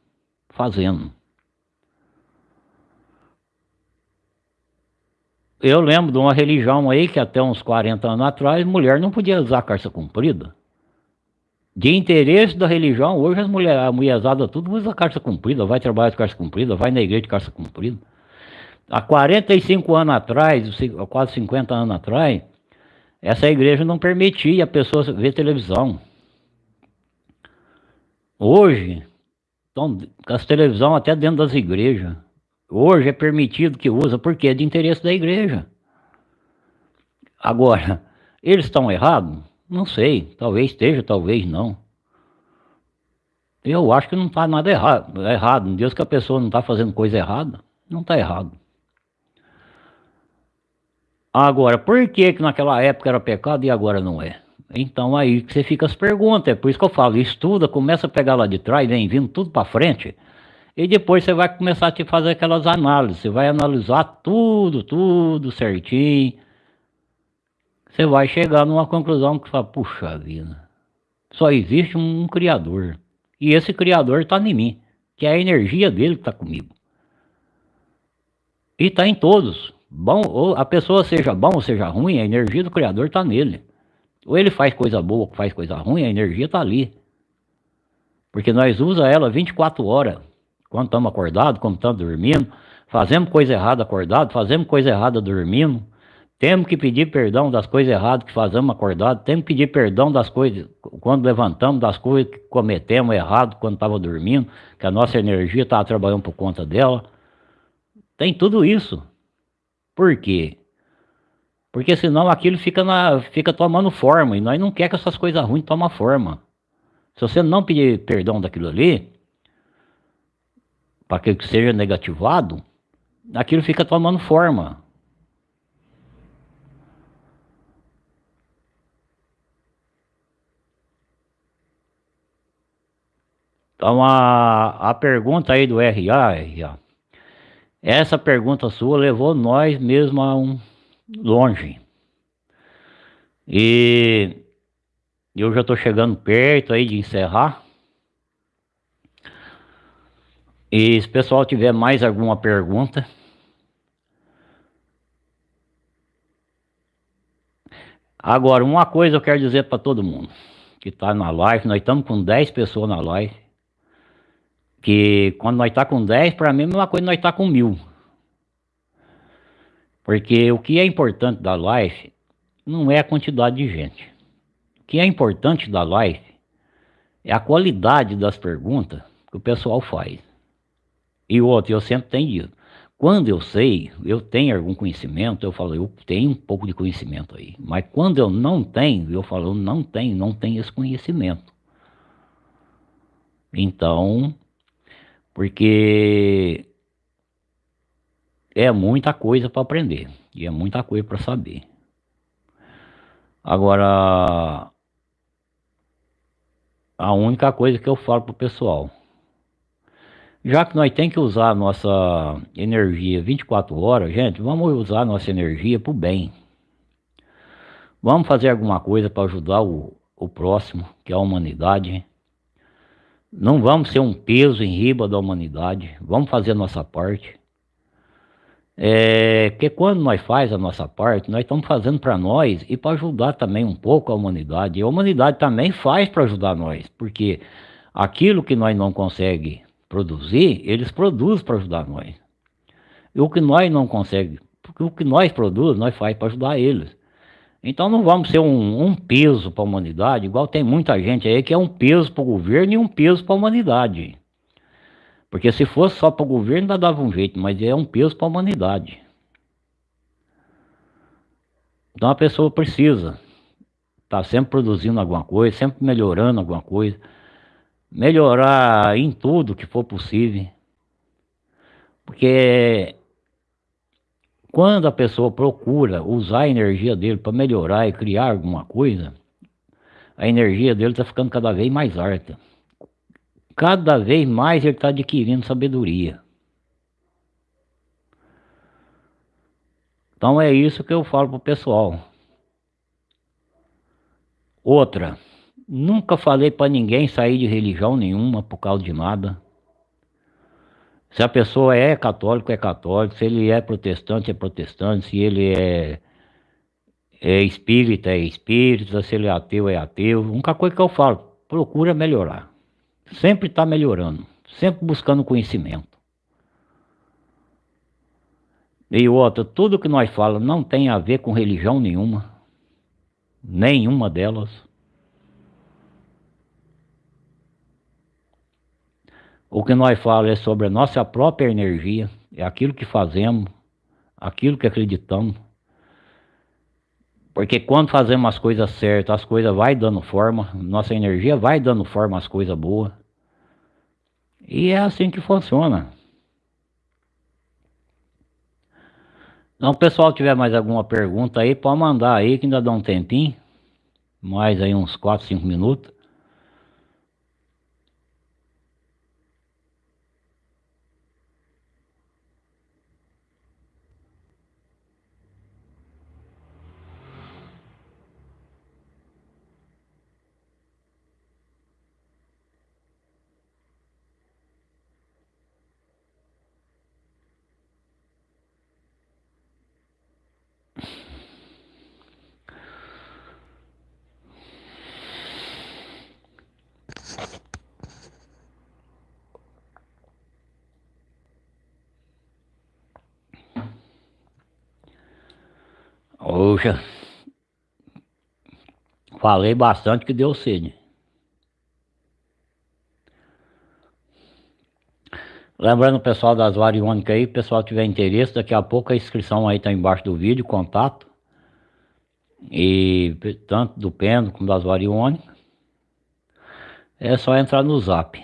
fazendo. Eu lembro de uma religião aí que até uns 40 anos atrás, mulher não podia usar calça comprida. De interesse da religião, hoje as mulheres, a mulherzada tudo usa calça comprida, vai trabalhar de calça comprida, vai na igreja de calça comprida. Há 45 anos atrás, quase 50 anos atrás, essa igreja não permitia a pessoa ver televisão. Hoje, estão com as televisões até dentro das igrejas. Hoje é permitido que usa, porque é de interesse da igreja. Agora, eles estão errados? Não sei, talvez esteja, talvez não. Eu acho que não está nada errado. Errado. Deus que a pessoa não está fazendo coisa errada, não está errado. Agora, por que que naquela época era pecado e agora não é? Então aí você fica as perguntas, é por isso que eu falo, estuda, começa a pegar lá de trás, vem vindo tudo para frente, e depois você vai começar a te fazer aquelas análises, você vai analisar tudo, tudo certinho, você vai chegar numa conclusão que fala, puxa vida, só existe um, um Criador, e esse Criador está em mim, que é a energia dele que está comigo. E está em todos, bom, ou a pessoa seja bom ou seja ruim, a energia do Criador está nele. Ou ele faz coisa boa ou faz coisa ruim, a energia está ali. Porque nós usa ela 24 horas, quando estamos acordados, quando estamos dormindo, Fazemos coisa errada acordado, fazemos coisa errada dormindo. Temos que pedir perdão das coisas erradas que fazemos acordado, temos que pedir perdão das coisas quando levantamos, das coisas que cometemos errado quando estava dormindo, que a nossa energia estava trabalhando por conta dela. Tem tudo isso. Por quê? Porque senão aquilo fica, na, fica tomando forma, e nós não quer que essas coisas ruins tomem forma. Se você não pedir perdão daquilo ali, para que seja negativado, aquilo fica tomando forma. Então a, a pergunta aí do RA, RA, essa pergunta sua levou nós mesmo a um longe. E eu já estou chegando perto aí de encerrar. E se o pessoal tiver mais alguma pergunta. Agora, uma coisa eu quero dizer para todo mundo que está na live, nós estamos com 10 pessoas na live. Que quando nós está com 10, para mim é a mesma coisa nós está com mil. Porque o que é importante da live não é a quantidade de gente. O que é importante da live é a qualidade das perguntas que o pessoal faz. E outro, eu sempre tenho dito, quando eu sei, eu tenho algum conhecimento, eu falo, eu tenho um pouco de conhecimento aí. Mas quando eu não tenho, eu falo, eu não tenho, não tenho esse conhecimento. Então, porque é muita coisa para aprender e é muita coisa para saber. Agora, a única coisa que eu falo pro pessoal, já que nós tem que usar a nossa energia 24 horas, gente, vamos usar a nossa energia para o bem. Vamos fazer alguma coisa para ajudar o, o próximo, que é a humanidade. Não vamos ser um peso em riba da humanidade, vamos fazer a nossa parte. É, porque quando nós faz a nossa parte, nós estamos fazendo para nós e para ajudar também um pouco a humanidade. E a humanidade também faz para ajudar nós, porque aquilo que nós não conseguimos produzir, eles produzem para ajudar nós. E o que nós não conseguimos, porque o que nós produzimos, nós faz para ajudar eles. Então não vamos ser um, um peso para a humanidade, igual tem muita gente aí que é um peso para o governo e um peso para a humanidade. Porque se fosse só para o governo, ainda dava um jeito, mas é um peso para a humanidade. Então a pessoa precisa estar tá sempre produzindo alguma coisa, sempre melhorando alguma coisa, melhorar em tudo que for possível. Porque quando a pessoa procura usar a energia dele para melhorar e criar alguma coisa, a energia dele está ficando cada vez mais alta cada vez mais ele está adquirindo sabedoria. Então é isso que eu falo para o pessoal. Outra, nunca falei para ninguém sair de religião nenhuma por causa de nada. Se a pessoa é católico, é católico. Se ele é protestante, é protestante. Se ele é, é espírita, é espírita. Se ele é ateu, é ateu. A única coisa que eu falo, procura melhorar sempre está melhorando, sempre buscando conhecimento. E outra, tudo que nós falamos não tem a ver com religião nenhuma, nenhuma delas. O que nós falamos é sobre a nossa própria energia, é aquilo que fazemos, aquilo que acreditamos. Porque quando fazemos as coisas certas, as coisas vai dando forma, nossa energia vai dando forma às coisas boas. E é assim que funciona. Então, pessoal tiver mais alguma pergunta aí, pode mandar aí que ainda dá um tempinho. Mais aí uns 4, 5 minutos. Poxa. Falei bastante que deu sede. Lembrando o pessoal das variônicas aí, pessoal tiver interesse, daqui a pouco a inscrição aí tá embaixo do vídeo, contato. E tanto do pêndulo como das variônicas. É só entrar no zap.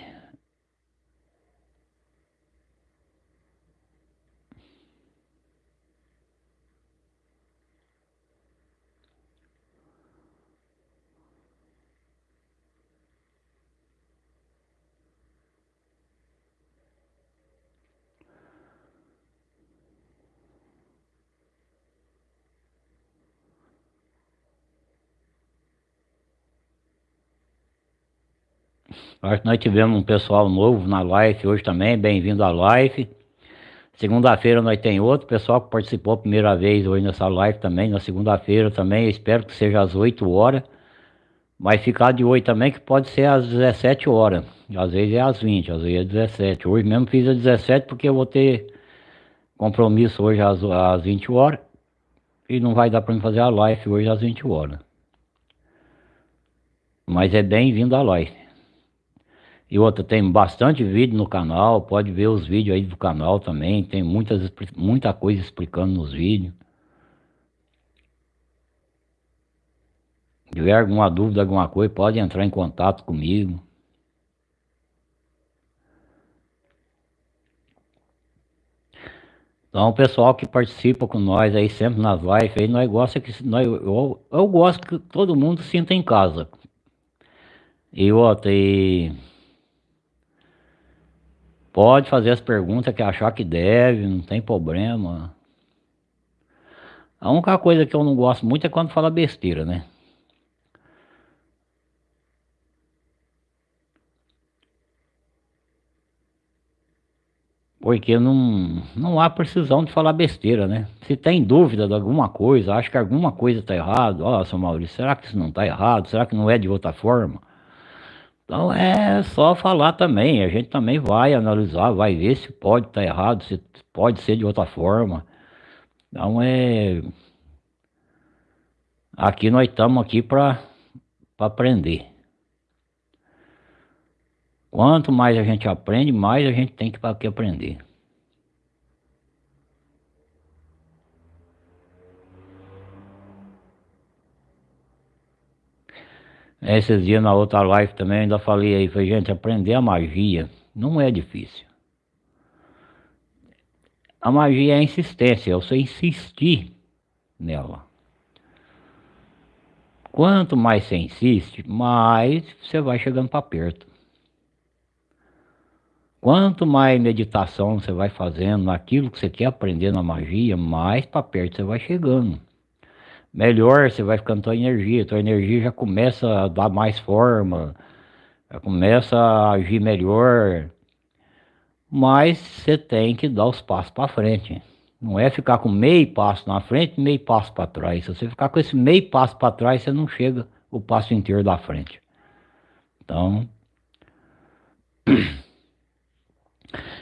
Que nós tivemos um pessoal novo na live hoje também, bem-vindo à live. Segunda-feira nós tem outro pessoal que participou a primeira vez hoje nessa live também, na segunda-feira também, eu espero que seja às 8 horas. Mas ficar de 8 também que pode ser às 17 horas, às vezes é às 20, às vezes é às 17. Hoje mesmo fiz às 17 porque eu vou ter compromisso hoje às, às 20 horas. E não vai dar para mim fazer a live hoje às 20 horas. Mas é bem-vindo à live. E outra, tem bastante vídeo no canal, pode ver os vídeos aí do canal também, tem muitas, muita coisa explicando nos vídeos. Se tiver alguma dúvida, alguma coisa, pode entrar em contato comigo. Então, o pessoal que participa com nós aí sempre nas lives, aí nós gosta que nós, eu, eu gosto que todo mundo sinta em casa. E outra, e Pode fazer as perguntas que achar que deve, não tem problema. A única coisa que eu não gosto muito é quando fala besteira, né? Porque não, não há precisão de falar besteira, né? Se tem dúvida de alguma coisa, acha que alguma coisa está errado, ó, oh, seu Maurício, será que isso não está errado? Será que não é de outra forma? Então é só falar também, a gente também vai analisar, vai ver se pode estar tá errado, se pode ser de outra forma. Então é... Aqui nós estamos aqui para aprender. Quanto mais a gente aprende, mais a gente tem que, que aprender. Esses dias na outra live também ainda falei aí, falei, gente, aprender a magia não é difícil. A magia é a insistência, é você insistir nela. Quanto mais você insiste, mais você vai chegando para perto. Quanto mais meditação você vai fazendo naquilo que você quer aprender na magia, mais para perto você vai chegando melhor você vai ficando tua energia, tua energia já começa a dar mais forma, já começa a agir melhor, mas você tem que dar os passos para frente. Não é ficar com meio passo na frente meio passo para trás. Se você ficar com esse meio passo para trás, você não chega o passo inteiro da frente. Então...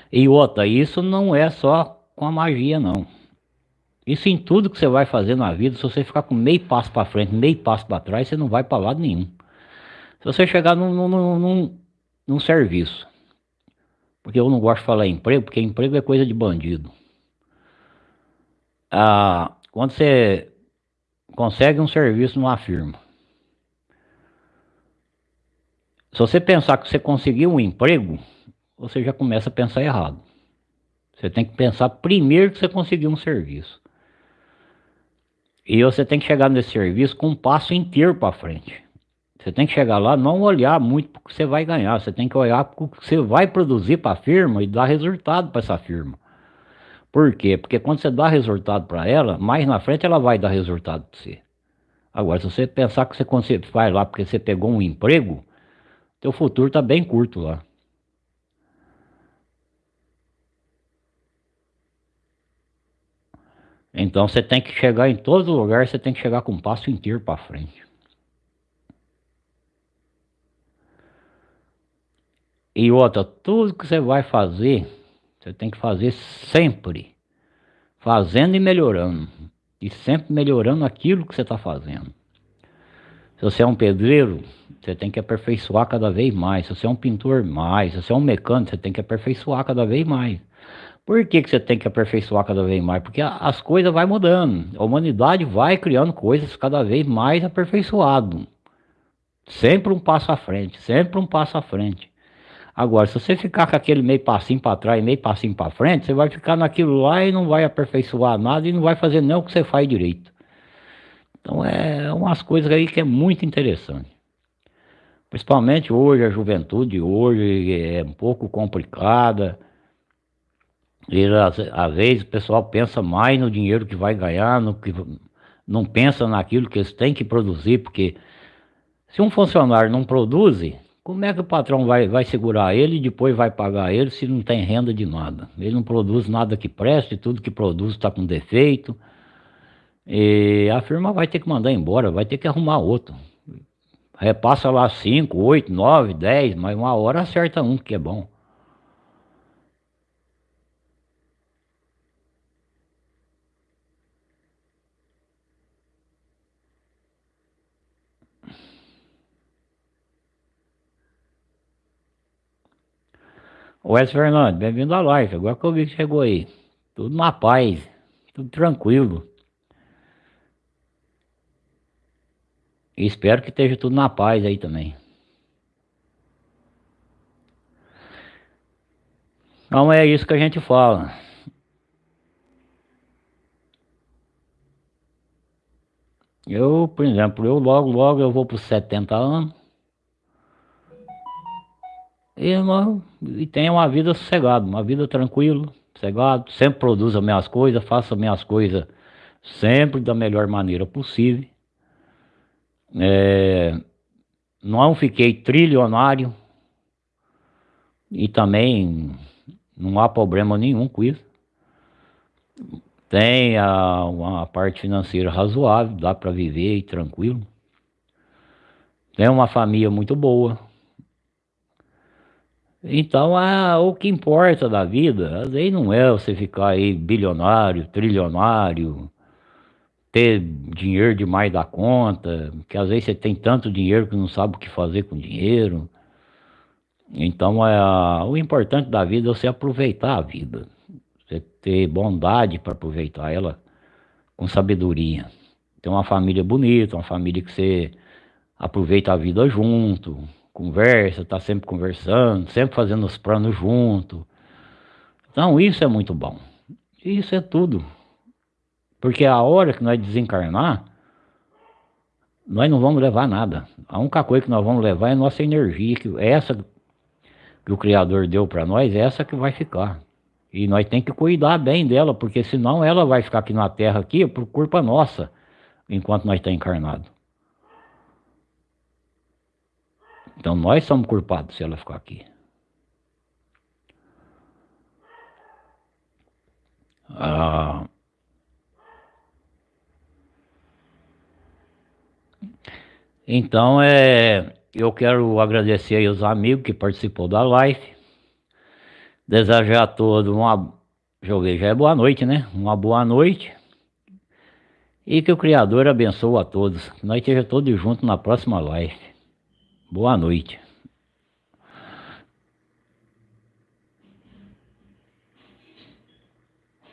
E outra, isso não é só com a magia não. Isso em tudo que você vai fazer na vida, se você ficar com meio passo para frente, meio passo para trás, você não vai para lado nenhum. Se você chegar num, num, num, num, serviço, porque eu não gosto de falar emprego, porque emprego é coisa de bandido. Ah, quando você consegue um serviço numa firma, se você pensar que você conseguiu um emprego, você já começa a pensar errado. Você tem que pensar primeiro que você conseguiu um serviço. E você tem que chegar nesse serviço com um passo inteiro para frente. Você tem que chegar lá, não olhar muito para o que você vai ganhar, você tem que olhar para o que você vai produzir para a firma e dar resultado para essa firma. Por quê? Porque quando você dá resultado para ela, mais na frente ela vai dar resultado para você. Agora, se você pensar que você vai lá porque você pegou um emprego, teu futuro está bem curto lá. Então você tem que chegar em todo lugar, você tem que chegar com um passo inteiro para frente. E outra, tudo que você vai fazer, você tem que fazer sempre. Fazendo e melhorando. E sempre melhorando aquilo que você está fazendo. Se você é um pedreiro, você tem que aperfeiçoar cada vez mais. Se você é um pintor, mais. Se você é um mecânico, você tem que aperfeiçoar cada vez mais. Por que, que você tem que aperfeiçoar cada vez mais? Porque as coisas vão mudando. A humanidade vai criando coisas cada vez mais aperfeiçoado. Sempre um passo à frente, sempre um passo à frente. Agora, se você ficar com aquele meio passinho para trás, meio passinho para frente, você vai ficar naquilo lá e não vai aperfeiçoar nada e não vai fazer nem o que você faz direito. Então é umas coisas aí que é muito interessante. Principalmente hoje, a juventude hoje é um pouco complicada. E às, às vezes o pessoal pensa mais no dinheiro que vai ganhar, no que não pensa naquilo que eles têm que produzir, porque se um funcionário não produz, como é que o patrão vai, vai segurar ele e depois vai pagar ele se não tem renda de nada? Ele não produz nada que preste, tudo que produz está com defeito. E a firma vai ter que mandar embora, vai ter que arrumar outro. Repassa lá 5, 8, 9, 10, mas uma hora acerta um que é bom. Wes Fernando, bem-vindo à live. Agora que eu vi que chegou aí. Tudo na paz, tudo tranquilo. E espero que esteja tudo na paz aí também. Não é isso que a gente fala. Eu, por exemplo, eu logo, logo eu vou para os 70 anos. E, e tenho uma vida sossegada, uma vida tranquila, sossegado. Sempre produzo as minhas coisas, faço as minhas coisas sempre da melhor maneira possível. É, não fiquei trilionário e também não há problema nenhum com isso. Tem a, uma parte financeira razoável, dá para viver tranquilo. Tem uma família muito boa. Então, a, o que importa da vida, às vezes não é você ficar aí bilionário, trilionário, ter dinheiro demais da conta, que às vezes você tem tanto dinheiro que não sabe o que fazer com dinheiro. Então, é, o importante da vida é você aproveitar a vida, você ter bondade para aproveitar ela com sabedoria. Ter uma família bonita, uma família que você aproveita a vida junto, conversa, está sempre conversando, sempre fazendo os planos junto. Então isso é muito bom. Isso é tudo. Porque a hora que nós desencarnar, nós não vamos levar nada. A única coisa que nós vamos levar é nossa energia, que essa que o Criador deu para nós, é essa que vai ficar. E nós tem que cuidar bem dela, porque senão ela vai ficar aqui na Terra aqui por culpa nossa, enquanto nós estamos tá Então nós somos culpados se ela ficar aqui. Ah, então é, eu quero agradecer aí os amigos que participou da live. Desejar a todos uma, joguei já é boa noite, né? Uma boa noite. E que o Criador abençoe a todos. Que nós estejamos todos juntos na próxima live. Boa noite.